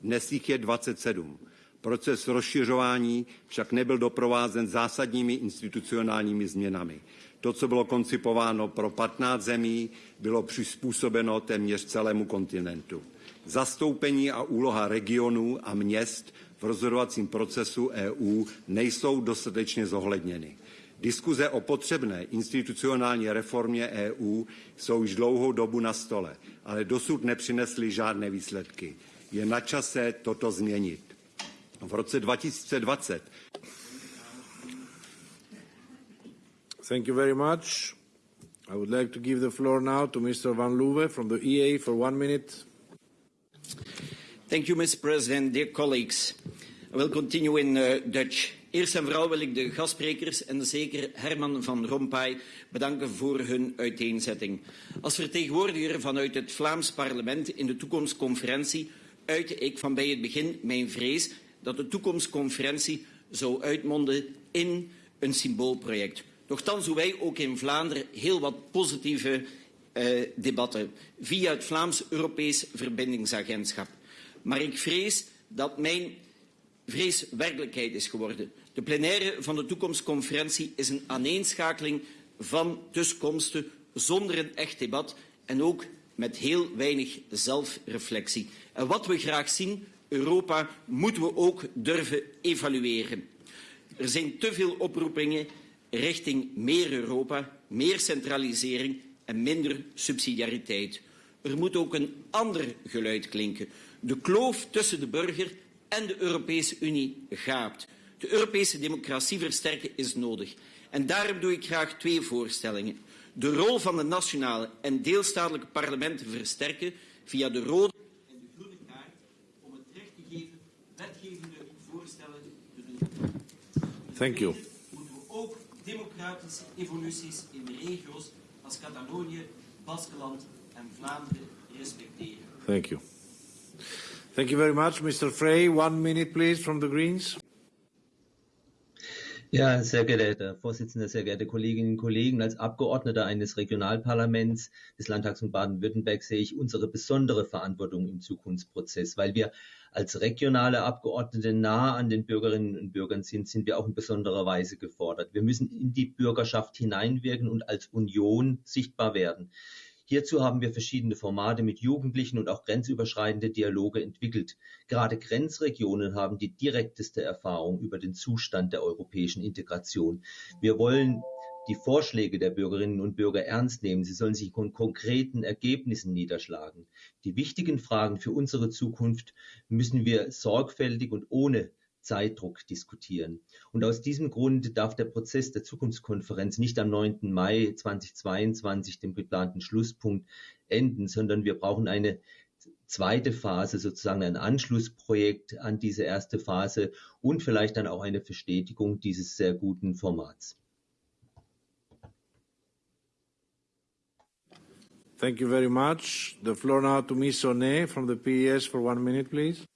Speaker 19: Dnes jich je 27. Proces rozšiřování však nebyl doprovázen zásadními institucionálními změnami. To, co bylo koncipováno pro 15 zemí, bylo přizpůsobeno téměř celému kontinentu. Zastoupení a úloha regionů a měst v rozhodovacím procesu EU nejsou dostatečně zohledněny. Diskuze o potřebné institucionální reformě EU jsou již dlouhou dobu na stole, ale dosud nepřinesly žádné výsledky. Je na čase toto změnit. V roce 2020
Speaker 1: Thank you very much. I would like to give the floor now to Mr. Van Loewe from the EA for one minute.
Speaker 20: Thank you, Mr. President. Dear colleagues, I will continue in uh, Dutch. Eerst en vooral wil ik de gastsprekers en zeker Herman van Rompuy bedanken voor hun uiteenzetting. Als vertegenwoordiger vanuit het Vlaams parlement in de toekomstconferentie uitte ik van bij het begin mijn vrees dat de toekomstconferentie zou uitmonden in een symboolproject. Nochtans doen wij ook in Vlaanderen heel wat positieve uh, debatten via het Vlaams-Europees Verbindingsagentschap. Maar ik vrees dat mijn vrees werkelijkheid is geworden. De plenaire van de toekomstconferentie is een aaneenschakeling van tussenkomsten zonder een echt debat en ook met heel weinig zelfreflectie. En wat we graag zien, Europa, moeten we ook durven evalueren. Er zijn te veel oproepingen richting meer Europa, meer centralisering en minder subsidiariteit. Er moet ook een ander geluid klinken. De kloof tussen de burger en de Europese Unie gaapt. De Europese democratie versterken is nodig. En daarom doe ik graag twee voorstellingen. De rol van de nationale en deelstatelijke parlementen versterken via de rode
Speaker 1: Thank you.
Speaker 20: Moeten we ook democratische evoluties in de regio's als Catalonië, Baskeland en Vlaanderen respecteren.
Speaker 1: Thank you. Thank you very much. Mr. Frey, one minute, please, from the Greens.
Speaker 21: Ja, sehr geehrter Herr Vorsitzender, sehr geehrte Kolleginnen und Kollegen, als Abgeordneter eines Regionalparlaments des Landtags von Baden-Württemberg sehe ich unsere besondere Verantwortung im Zukunftsprozess, weil wir als regionale Abgeordnete nah an den Bürgerinnen und Bürgern sind, sind wir auch in besonderer Weise gefordert. Wir müssen in die Bürgerschaft hineinwirken und als Union sichtbar werden. Hierzu haben wir verschiedene Formate mit Jugendlichen und auch grenzüberschreitende Dialoge entwickelt. Gerade Grenzregionen haben die direkteste Erfahrung über den Zustand der europäischen Integration. Wir wollen die Vorschläge der Bürgerinnen und Bürger ernst nehmen. Sie sollen sich von konkreten Ergebnissen niederschlagen. Die wichtigen Fragen für unsere Zukunft müssen wir sorgfältig und ohne Zeitdruck diskutieren. Und aus diesem Grund darf der Prozess der Zukunftskonferenz nicht am 9. Mai 2022, dem geplanten Schlusspunkt, enden, sondern wir brauchen eine zweite Phase sozusagen ein Anschlussprojekt an diese erste Phase und vielleicht dann auch eine Verstetigung dieses sehr guten Formats.
Speaker 1: Thank you very much. The floor now to Ms. Onet from the PES for one minute, please.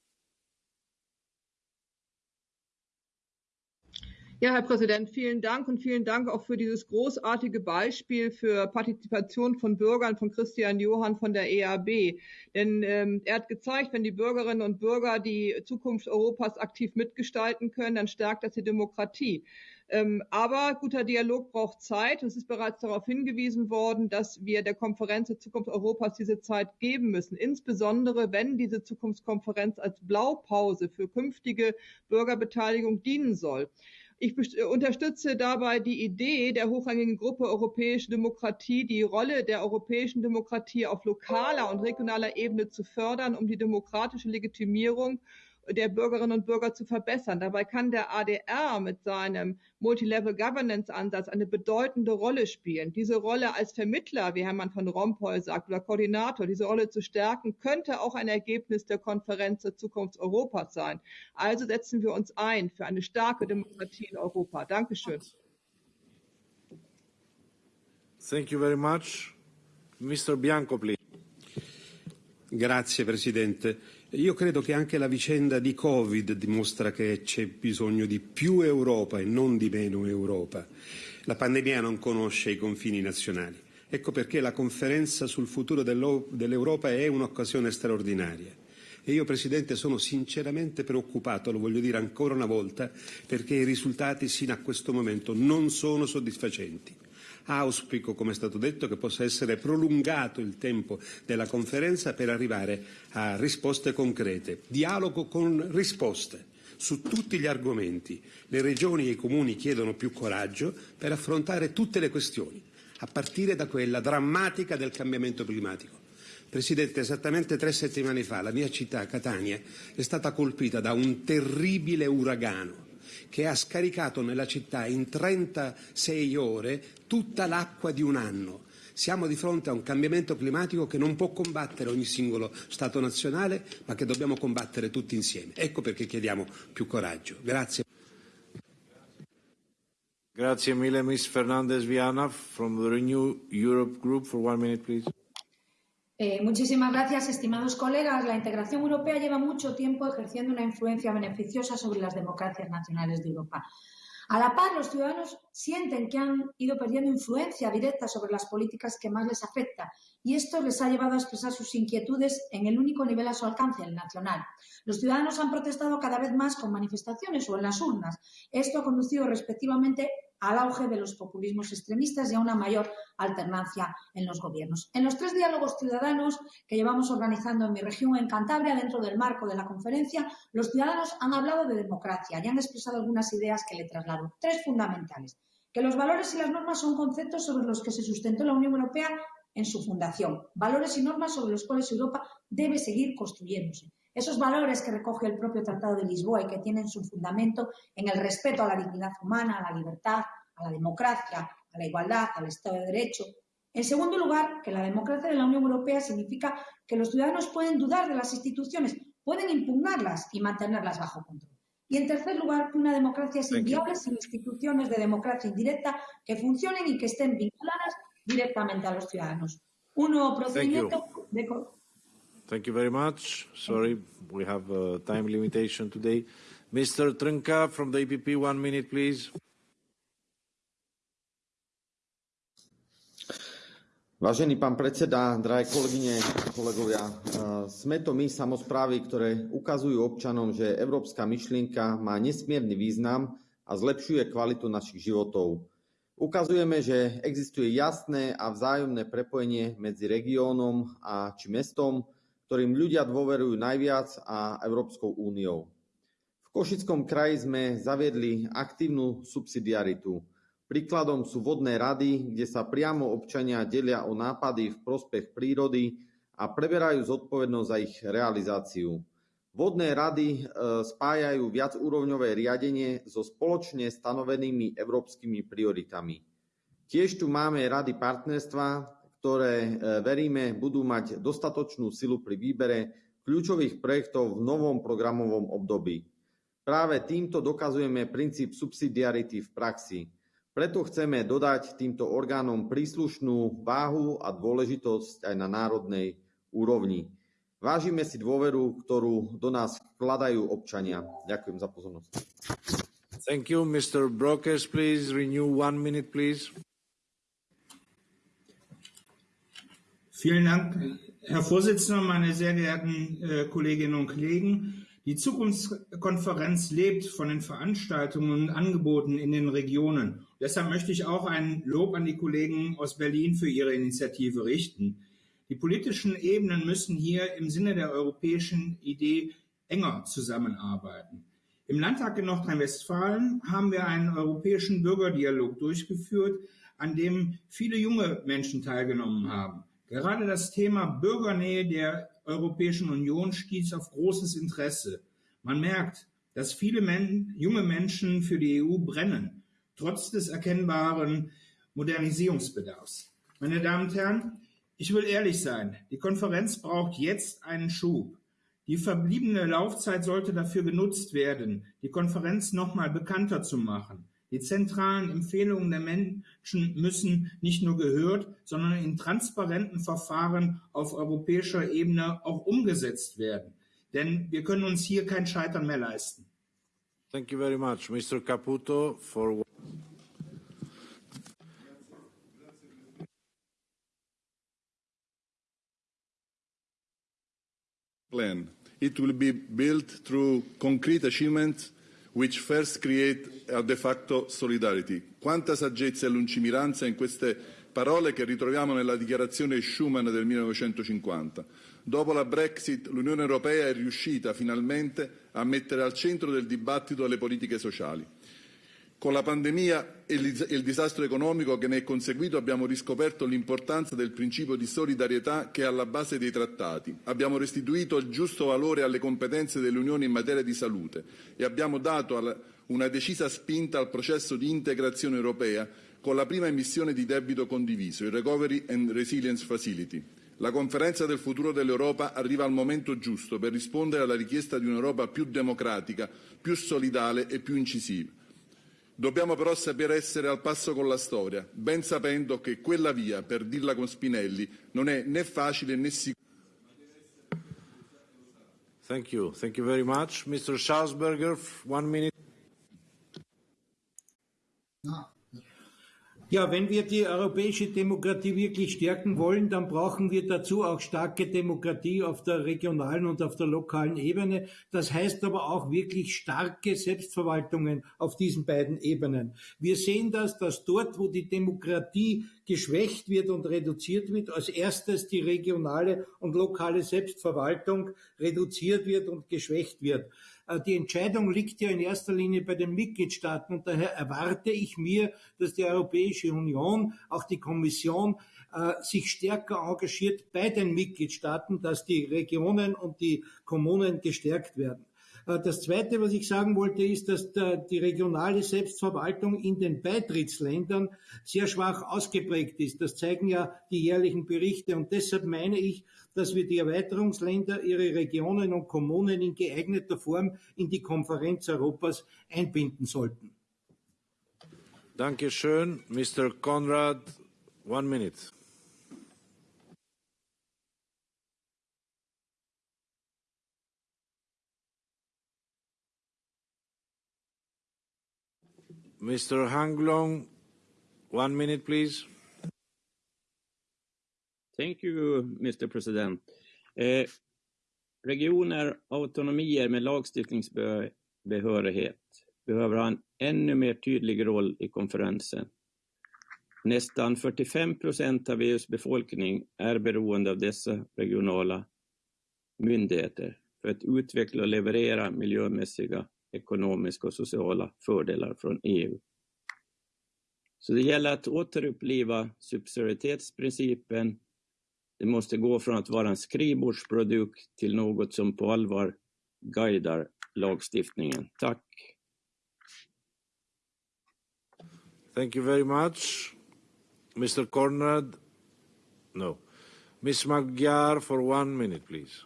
Speaker 22: Ja, Herr Präsident, vielen Dank und vielen Dank auch für dieses großartige Beispiel für Partizipation von Bürgern von Christian Johann von der EAB. Denn ähm, er hat gezeigt, wenn die Bürgerinnen und Bürger die Zukunft Europas aktiv mitgestalten können, dann stärkt das die Demokratie. Ähm, aber guter Dialog braucht Zeit. Es ist bereits darauf hingewiesen worden, dass wir der Konferenz zur Zukunft Europas diese Zeit geben müssen. Insbesondere, wenn diese Zukunftskonferenz als Blaupause für künftige Bürgerbeteiligung dienen soll. Ich unterstütze dabei die Idee der hochrangigen Gruppe Europäische Demokratie, die Rolle der europäischen Demokratie auf lokaler und regionaler Ebene zu fördern, um die demokratische Legitimierung der Bürgerinnen und Bürger zu verbessern. Dabei kann der ADR mit seinem Multilevel Governance Ansatz eine bedeutende Rolle spielen. Diese Rolle als Vermittler, wie Hermann von Rompuy sagt, oder Koordinator, diese Rolle zu stärken, könnte auch ein Ergebnis der Konferenz zur Zukunft Europas sein. Also setzen wir uns ein für eine starke Demokratie in Europa. Dankeschön.
Speaker 1: Thank you very much. Mr. Bianco, please.
Speaker 23: Grazie Presidente. Io credo che anche la vicenda di Covid dimostra che c'è bisogno di più Europa e non di meno Europa. La pandemia non conosce i confini nazionali. Ecco perché la conferenza sul futuro dell'Europa è un'occasione straordinaria. E io, Presidente, sono sinceramente preoccupato, lo voglio dire ancora una volta, perché i risultati sino a questo momento non sono soddisfacenti. Auspico, come è stato detto, che possa essere prolungato il tempo della conferenza per arrivare a risposte concrete. Dialogo con risposte su tutti gli argomenti. Le regioni e i comuni chiedono più coraggio per affrontare tutte le questioni, a partire da quella drammatica del cambiamento climatico. Presidente, esattamente tre settimane fa la mia città, Catania, è stata colpita da un terribile uragano che ha scaricato nella città in 36 ore tutta l'acqua di un anno. Siamo di fronte a un cambiamento climatico che non può combattere ogni singolo Stato nazionale, ma che dobbiamo combattere tutti insieme. Ecco perché chiediamo più coraggio. Grazie.
Speaker 1: Grazie mille, Ms. Fernandez Viana from the Renew Europe Group for one minute, please.
Speaker 24: Eh, muchísimas gracias, estimados colegas. La integración europea lleva mucho tiempo ejerciendo una influencia beneficiosa sobre las democracias nacionales de Europa. A la par, los ciudadanos sienten que han ido perdiendo influencia directa sobre las políticas que más les afecta y esto les ha llevado a expresar sus inquietudes en el único nivel a su alcance, el nacional. Los ciudadanos han protestado cada vez más con manifestaciones o en las urnas. Esto ha conducido respectivamente al auge de los populismos extremistas y a una mayor alternancia en los gobiernos. En los tres diálogos ciudadanos que llevamos organizando en mi región, en Cantabria, dentro del marco de la conferencia, los ciudadanos han hablado de democracia y han expresado algunas ideas que le traslado. Tres fundamentales. Que los valores y las normas son conceptos sobre los que se sustentó la Unión Europea en su fundación. Valores y normas sobre los cuales Europa debe seguir construyéndose. Esos valores que recoge el propio Tratado de Lisboa y que tienen su fundamento en el respeto a la dignidad humana, a la libertad, a la democracia, a la igualdad, al Estado de Derecho. En segundo lugar, que la democracia de la Unión Europea significa que los ciudadanos pueden dudar de las instituciones, pueden impugnarlas y mantenerlas bajo control. Y en tercer lugar, que una democracia es inviable sin instituciones de democracia indirecta que funcionen y que estén vinculadas directamente a los ciudadanos. Un nuevo procedimiento de
Speaker 1: Thank you very much. Sorry, we have a time limitation today. Mr. Trnka from the EPP, one minute, please.
Speaker 25: Vážený pán predseda, drahé kolegyne, kolegovia, sme to my, samozprávy, ktoré ukazujú občanom, že európska myšlienka má nesmierny význam a zlepšuje kvalitu našich životov. Ukazujeme, že existuje jasné a vzájomné prepojenie medzi regiónom a či mestom, ktorým ľudia dôverujú najviac a Európskou úniou. V Košickom kraji sme zaviedli aktívnu subsidiaritu – Príkladom sú vodné rady, kde sa priamo občania delia o nápady v prospech prírody a preberajú zodpovednosť za ich realizáciu. Vodné rady spájajú viacúrovňové riadenie so spoločne stanovenými európskymi prioritami. Tiež tu máme rady partnerstva, ktoré veríme budú mať dostatočnú silu pri výbere kľúčových projektov v novom programovom období. Práve týmto dokazujeme princíp subsidiarity v praxi. Preto chceme dodať týmto orgánom príslušnú váhu a dôležitosť aj na národnej úrovni. Vážime si dôveru, ktorú do nás vkladajú občania. Ďakujem za pozornosť.
Speaker 1: Thank you. Mr. Brokers, please. Renew one minute, please.
Speaker 26: Vielen Dank, Herr Vorsitzender, meine sehr geehrten äh, Kolleginnen und Kollegen. Die Zukunftskonferenz lebt von den Veranstaltungen und Angeboten in den Regionen. Deshalb möchte ich auch ein Lob an die Kollegen aus Berlin für ihre Initiative richten. Die politischen Ebenen müssen hier im Sinne der europäischen Idee enger zusammenarbeiten. Im Landtag in Nordrhein-Westfalen haben wir einen europäischen Bürgerdialog durchgeführt, an dem viele junge Menschen teilgenommen haben. Gerade das Thema Bürgernähe der Europäischen Union stieß auf großes Interesse. Man merkt, dass viele Men junge Menschen für die EU brennen trotz des erkennbaren Modernisierungsbedarfs. Meine Damen und Herren, ich will ehrlich sein, die Konferenz braucht jetzt einen Schub. Die verbliebene Laufzeit sollte dafür genutzt werden, die Konferenz nochmal bekannter zu machen. Die zentralen Empfehlungen der Menschen müssen nicht nur gehört, sondern in transparenten Verfahren auf europäischer Ebene auch umgesetzt werden. Denn wir können uns hier kein Scheitern mehr leisten.
Speaker 1: Thank you very much. Mr. Caputo for
Speaker 27: plan. It will be built through concrete achievements which first create a de facto solidarity. Quanta saggezza e lungimiranza in queste parole che ritroviamo nella dichiarazione Schuman del 1950. Dopo la Brexit l'Unione Europea è riuscita finalmente a mettere al centro del dibattito le politiche sociali. Con la pandemia e il disastro economico che ne è conseguito abbiamo riscoperto l'importanza del principio di solidarietà che è alla base dei trattati. Abbiamo restituito il giusto valore alle competenze dell'Unione in materia di salute e abbiamo dato una decisa spinta al processo di integrazione europea con la prima emissione di debito condiviso, il Recovery and Resilience Facility. La conferenza del futuro dell'Europa arriva al momento giusto per rispondere alla richiesta di un'Europa più democratica, più solidale e più incisiva. Dobbiamo però sapere essere al passo con la storia, ben sapendo che quella via, per dirla con Spinelli, non è né facile né sicura.
Speaker 1: Thank you. Thank you very much. Mr. Schausberger, one minute.
Speaker 28: Ja, wenn wir die europäische Demokratie wirklich stärken wollen, dann brauchen wir dazu auch starke Demokratie auf der regionalen und auf der lokalen Ebene. Das heißt aber auch wirklich starke Selbstverwaltungen auf diesen beiden Ebenen. Wir sehen das, dass dort, wo die Demokratie geschwächt wird und reduziert wird, als erstes die regionale und lokale Selbstverwaltung reduziert wird und geschwächt wird. Äh, die Entscheidung liegt ja in erster Linie bei den Mitgliedstaaten und daher erwarte ich mir, dass die Europäische Union, auch die Kommission, äh, sich stärker engagiert bei den Mitgliedstaaten, dass die Regionen und die Kommunen gestärkt werden. Äh, das Zweite, was ich sagen wollte, ist, dass die regionale Selbstverwaltung in den Beitrittsländern sehr schwach ausgeprägt ist. Das zeigen ja die jährlichen Berichte. Und deshalb meine ich, dass wir die Erweiterungsländer, ihre Regionen und Kommunen in geeigneter Form in die Konferenz Europas einbinden sollten.
Speaker 1: Danke schön. Mr. Konrad, one minute. Mr. Hanglong, one minute, please.
Speaker 29: Thank you, Mr. President. Eh, regioner, autonomier med lagstiftningsbehörighet behöver ha en ännu mer tydlig roll i konferensen. Nästan 45 procent av EUs befolkning är beroende av dessa regionala myndigheter för att utveckla och leverera miljömässiga, ekonomiska och sociala fördelar från EU. Så det gäller att återuppliva subsidiaritetsprincipen det måste gå från att vara en skrivbordsprodukt till något som på allvar guidar lagstiftningen. Tack.
Speaker 1: Thank you very much. Mr. Conrad, No. Ms. Magyar, for one minute, please.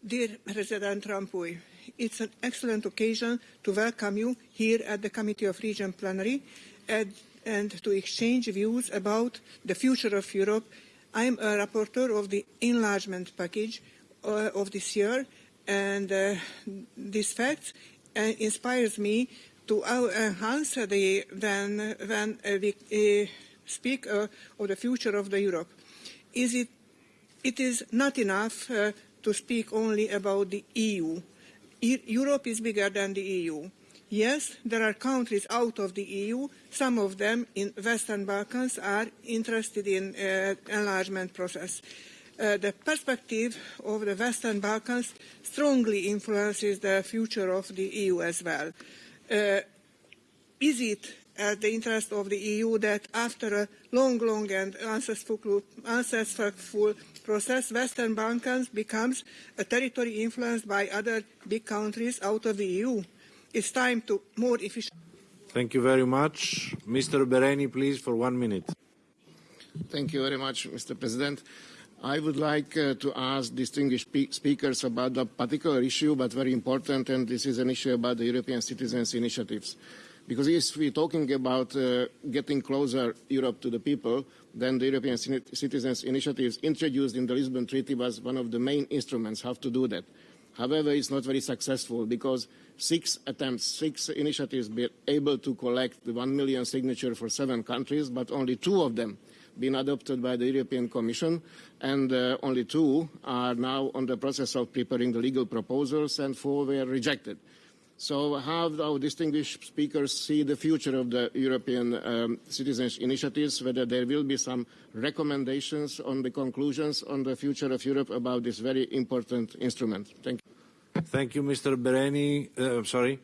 Speaker 30: Dear President Rampuy, it's an excellent occasion to welcome you here at the Committee of Region Plenary and, and to exchange views about the future of Europe. I'm a rapporteur of the enlargement package uh, of this year, and uh, this fact uh, inspires me to enhance the when when uh, we uh, speak uh, of the future of the Europe. Is it? It is not enough to speak only about the EU. E Europe is bigger than the EU. Yes, there are countries out of the EU. Some of them in Western Balkans are interested in uh, enlargement process. Uh, the perspective of the Western Balkans strongly influences the future of the EU as well. Uh, is it at the interest of the EU that after a long, long and unsuccessful, unsuccessful process, Western Balkans becomes a territory influenced by other big countries out of the EU? It's time to more efficient.
Speaker 1: Thank you very much. Mr. Bereni, please, for one minute.
Speaker 31: Thank you very much, Mr. President. I would like uh, to ask distinguished speakers about a particular issue, but very important, and this is an issue about the European Citizens Initiatives. Because if we're talking about uh, getting closer Europe to the people, then the European Citizens Initiatives introduced in the Lisbon Treaty was one of the main instruments how to do that. However, it's not very successful because six attempts, six initiatives were able to collect the one million signature for seven countries, but only two of them been adopted by the European Commission, and uh, only two are now on the process of preparing the legal proposals, and four were rejected. So how do our distinguished speakers see the future of the European um, citizens initiatives, whether there will be some recommendations on the conclusions on the future of Europe about this very important instrument? Thank you.
Speaker 1: Thank you, Mr. Bereni. Uh, sorry.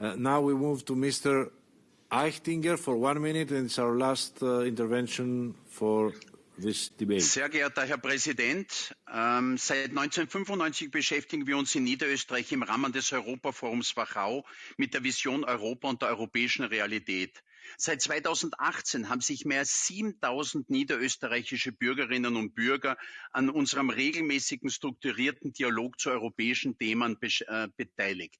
Speaker 1: Uh, now we move to Mr. Eichtinger for one minute, and it's our last uh, intervention for.
Speaker 32: Sehr geehrter Herr Präsident, ähm, seit 1995 beschäftigen wir uns in Niederösterreich im Rahmen des Europaforums Wachau mit der Vision Europa und der europäischen Realität. Seit 2018 haben sich mehr als 7000 niederösterreichische Bürgerinnen und Bürger an unserem regelmäßigen strukturierten Dialog zu europäischen Themen äh, beteiligt.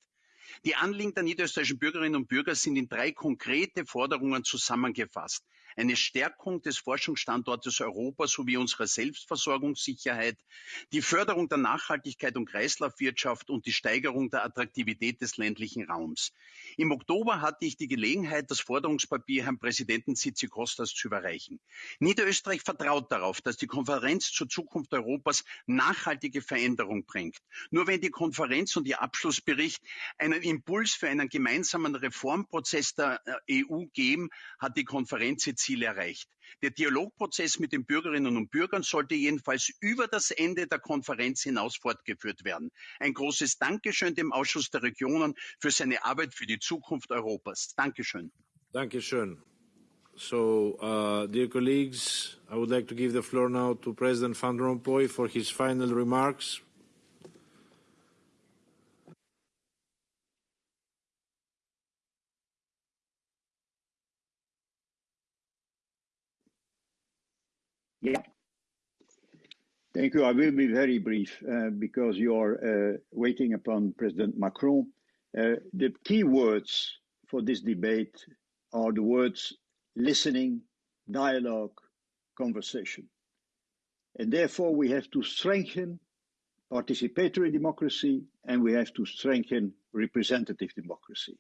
Speaker 32: Die Anliegen der niederösterreichischen Bürgerinnen und Bürger sind in drei konkrete Forderungen zusammengefasst. Eine Stärkung des Forschungsstandortes Europa sowie unserer Selbstversorgungssicherheit, die Förderung der Nachhaltigkeit und Kreislaufwirtschaft und die Steigerung der Attraktivität des ländlichen Raums. Im Oktober hatte ich die Gelegenheit, das Forderungspapier Herrn Präsidenten Kostas zu überreichen. Niederösterreich vertraut darauf, dass die Konferenz zur Zukunft Europas nachhaltige Veränderung bringt. Nur wenn die Konferenz und ihr Abschlussbericht einen Impuls für einen gemeinsamen Reformprozess der äh, EU geben, hat die Konferenz Ziel erreicht. Der Dialogprozess mit den Bürgerinnen und Bürgern sollte jedenfalls über das Ende der Konferenz hinaus fortgeführt werden. Ein großes Dankeschön dem Ausschuss der Regionen für seine Arbeit für die Zukunft Europas. Dankeschön.
Speaker 1: Dankeschön. So, uh, dear colleagues, I would like to give the floor now to President Van Rompuy for his final remarks.
Speaker 2: Yeah. Thank you. I will be very brief uh, because you are uh, waiting upon President Macron. Uh, the key words for this debate are the words listening, dialogue, conversation. And therefore, we have to strengthen participatory democracy and we have to strengthen representative democracy.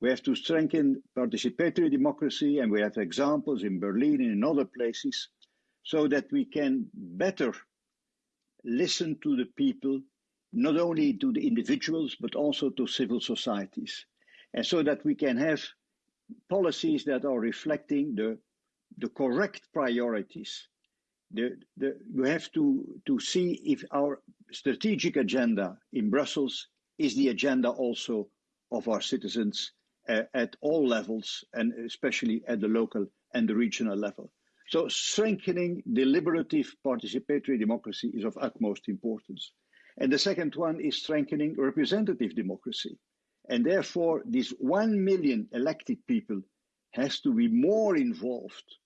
Speaker 2: We have to strengthen participatory democracy, and we have examples in Berlin and in other places so that we can better listen to the people, not only to the individuals, but also to civil societies. And so that we can have policies that are reflecting the, the correct priorities. The, the, we have to, to see if our strategic agenda in Brussels is the agenda also of our citizens uh, at all levels, and especially at the local and the regional level. So strengthening deliberative participatory democracy is of utmost importance. And the second one is strengthening representative democracy. And therefore, these one million elected people has to be more involved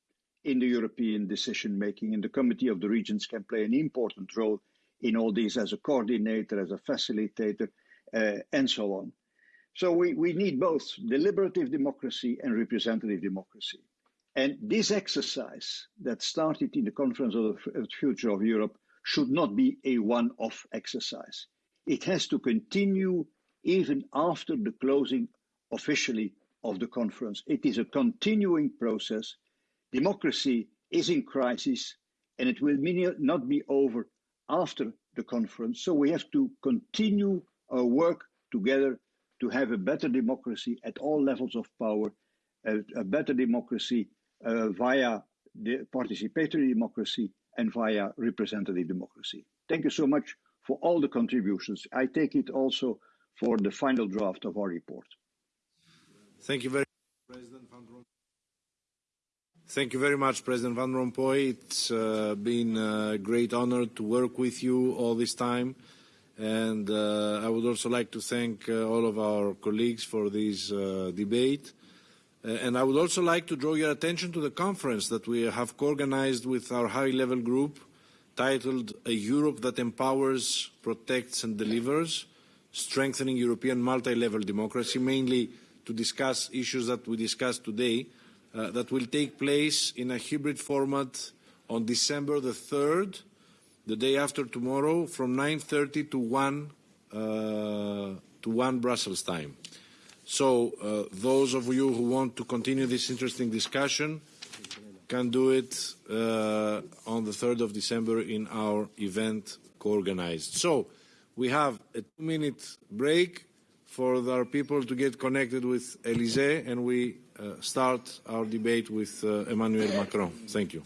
Speaker 2: in the European decision making, and the Committee of the Regions can play an important role in all these as a coordinator, as a facilitator, uh, and so on. So we, we need both deliberative democracy and representative democracy. And this exercise that started in the Conference of the Future of Europe should not be a one-off exercise. It has to continue even after the closing officially of the conference. It is a continuing process. Democracy is in crisis and it will not be over after the conference. So we have to continue our work together to have a better democracy at all levels of power, a, better democracy via the participatory democracy and via representative democracy. Thank you so much for all the contributions. I take it also for the final draft of our report.
Speaker 1: Thank you very much, President Van Rompuy. Thank you very much, President Van Rompuy. It's uh, been a great honor to work with you all this time. And uh, I would also like to thank uh, all of our colleagues for this uh, debate. Uh, and I would also like to draw your attention to the conference that we have co-organized with our high-level group titled A Europe that Empowers, Protects and Delivers, Strengthening European Multi-Level Democracy, mainly to discuss issues that we discussed today, uh, that will take place in a hybrid format on December the 3rd, the day after tomorrow, from 9.30 to 1, uh, to 1 Brussels time. So uh, those of you who want to continue this interesting discussion can do it uh, on the 3rd of December in our event co-organized. So we have a two-minute break for our people to get connected with Elysée, and we uh, start our debate with uh, Emmanuel Macron. Thank you.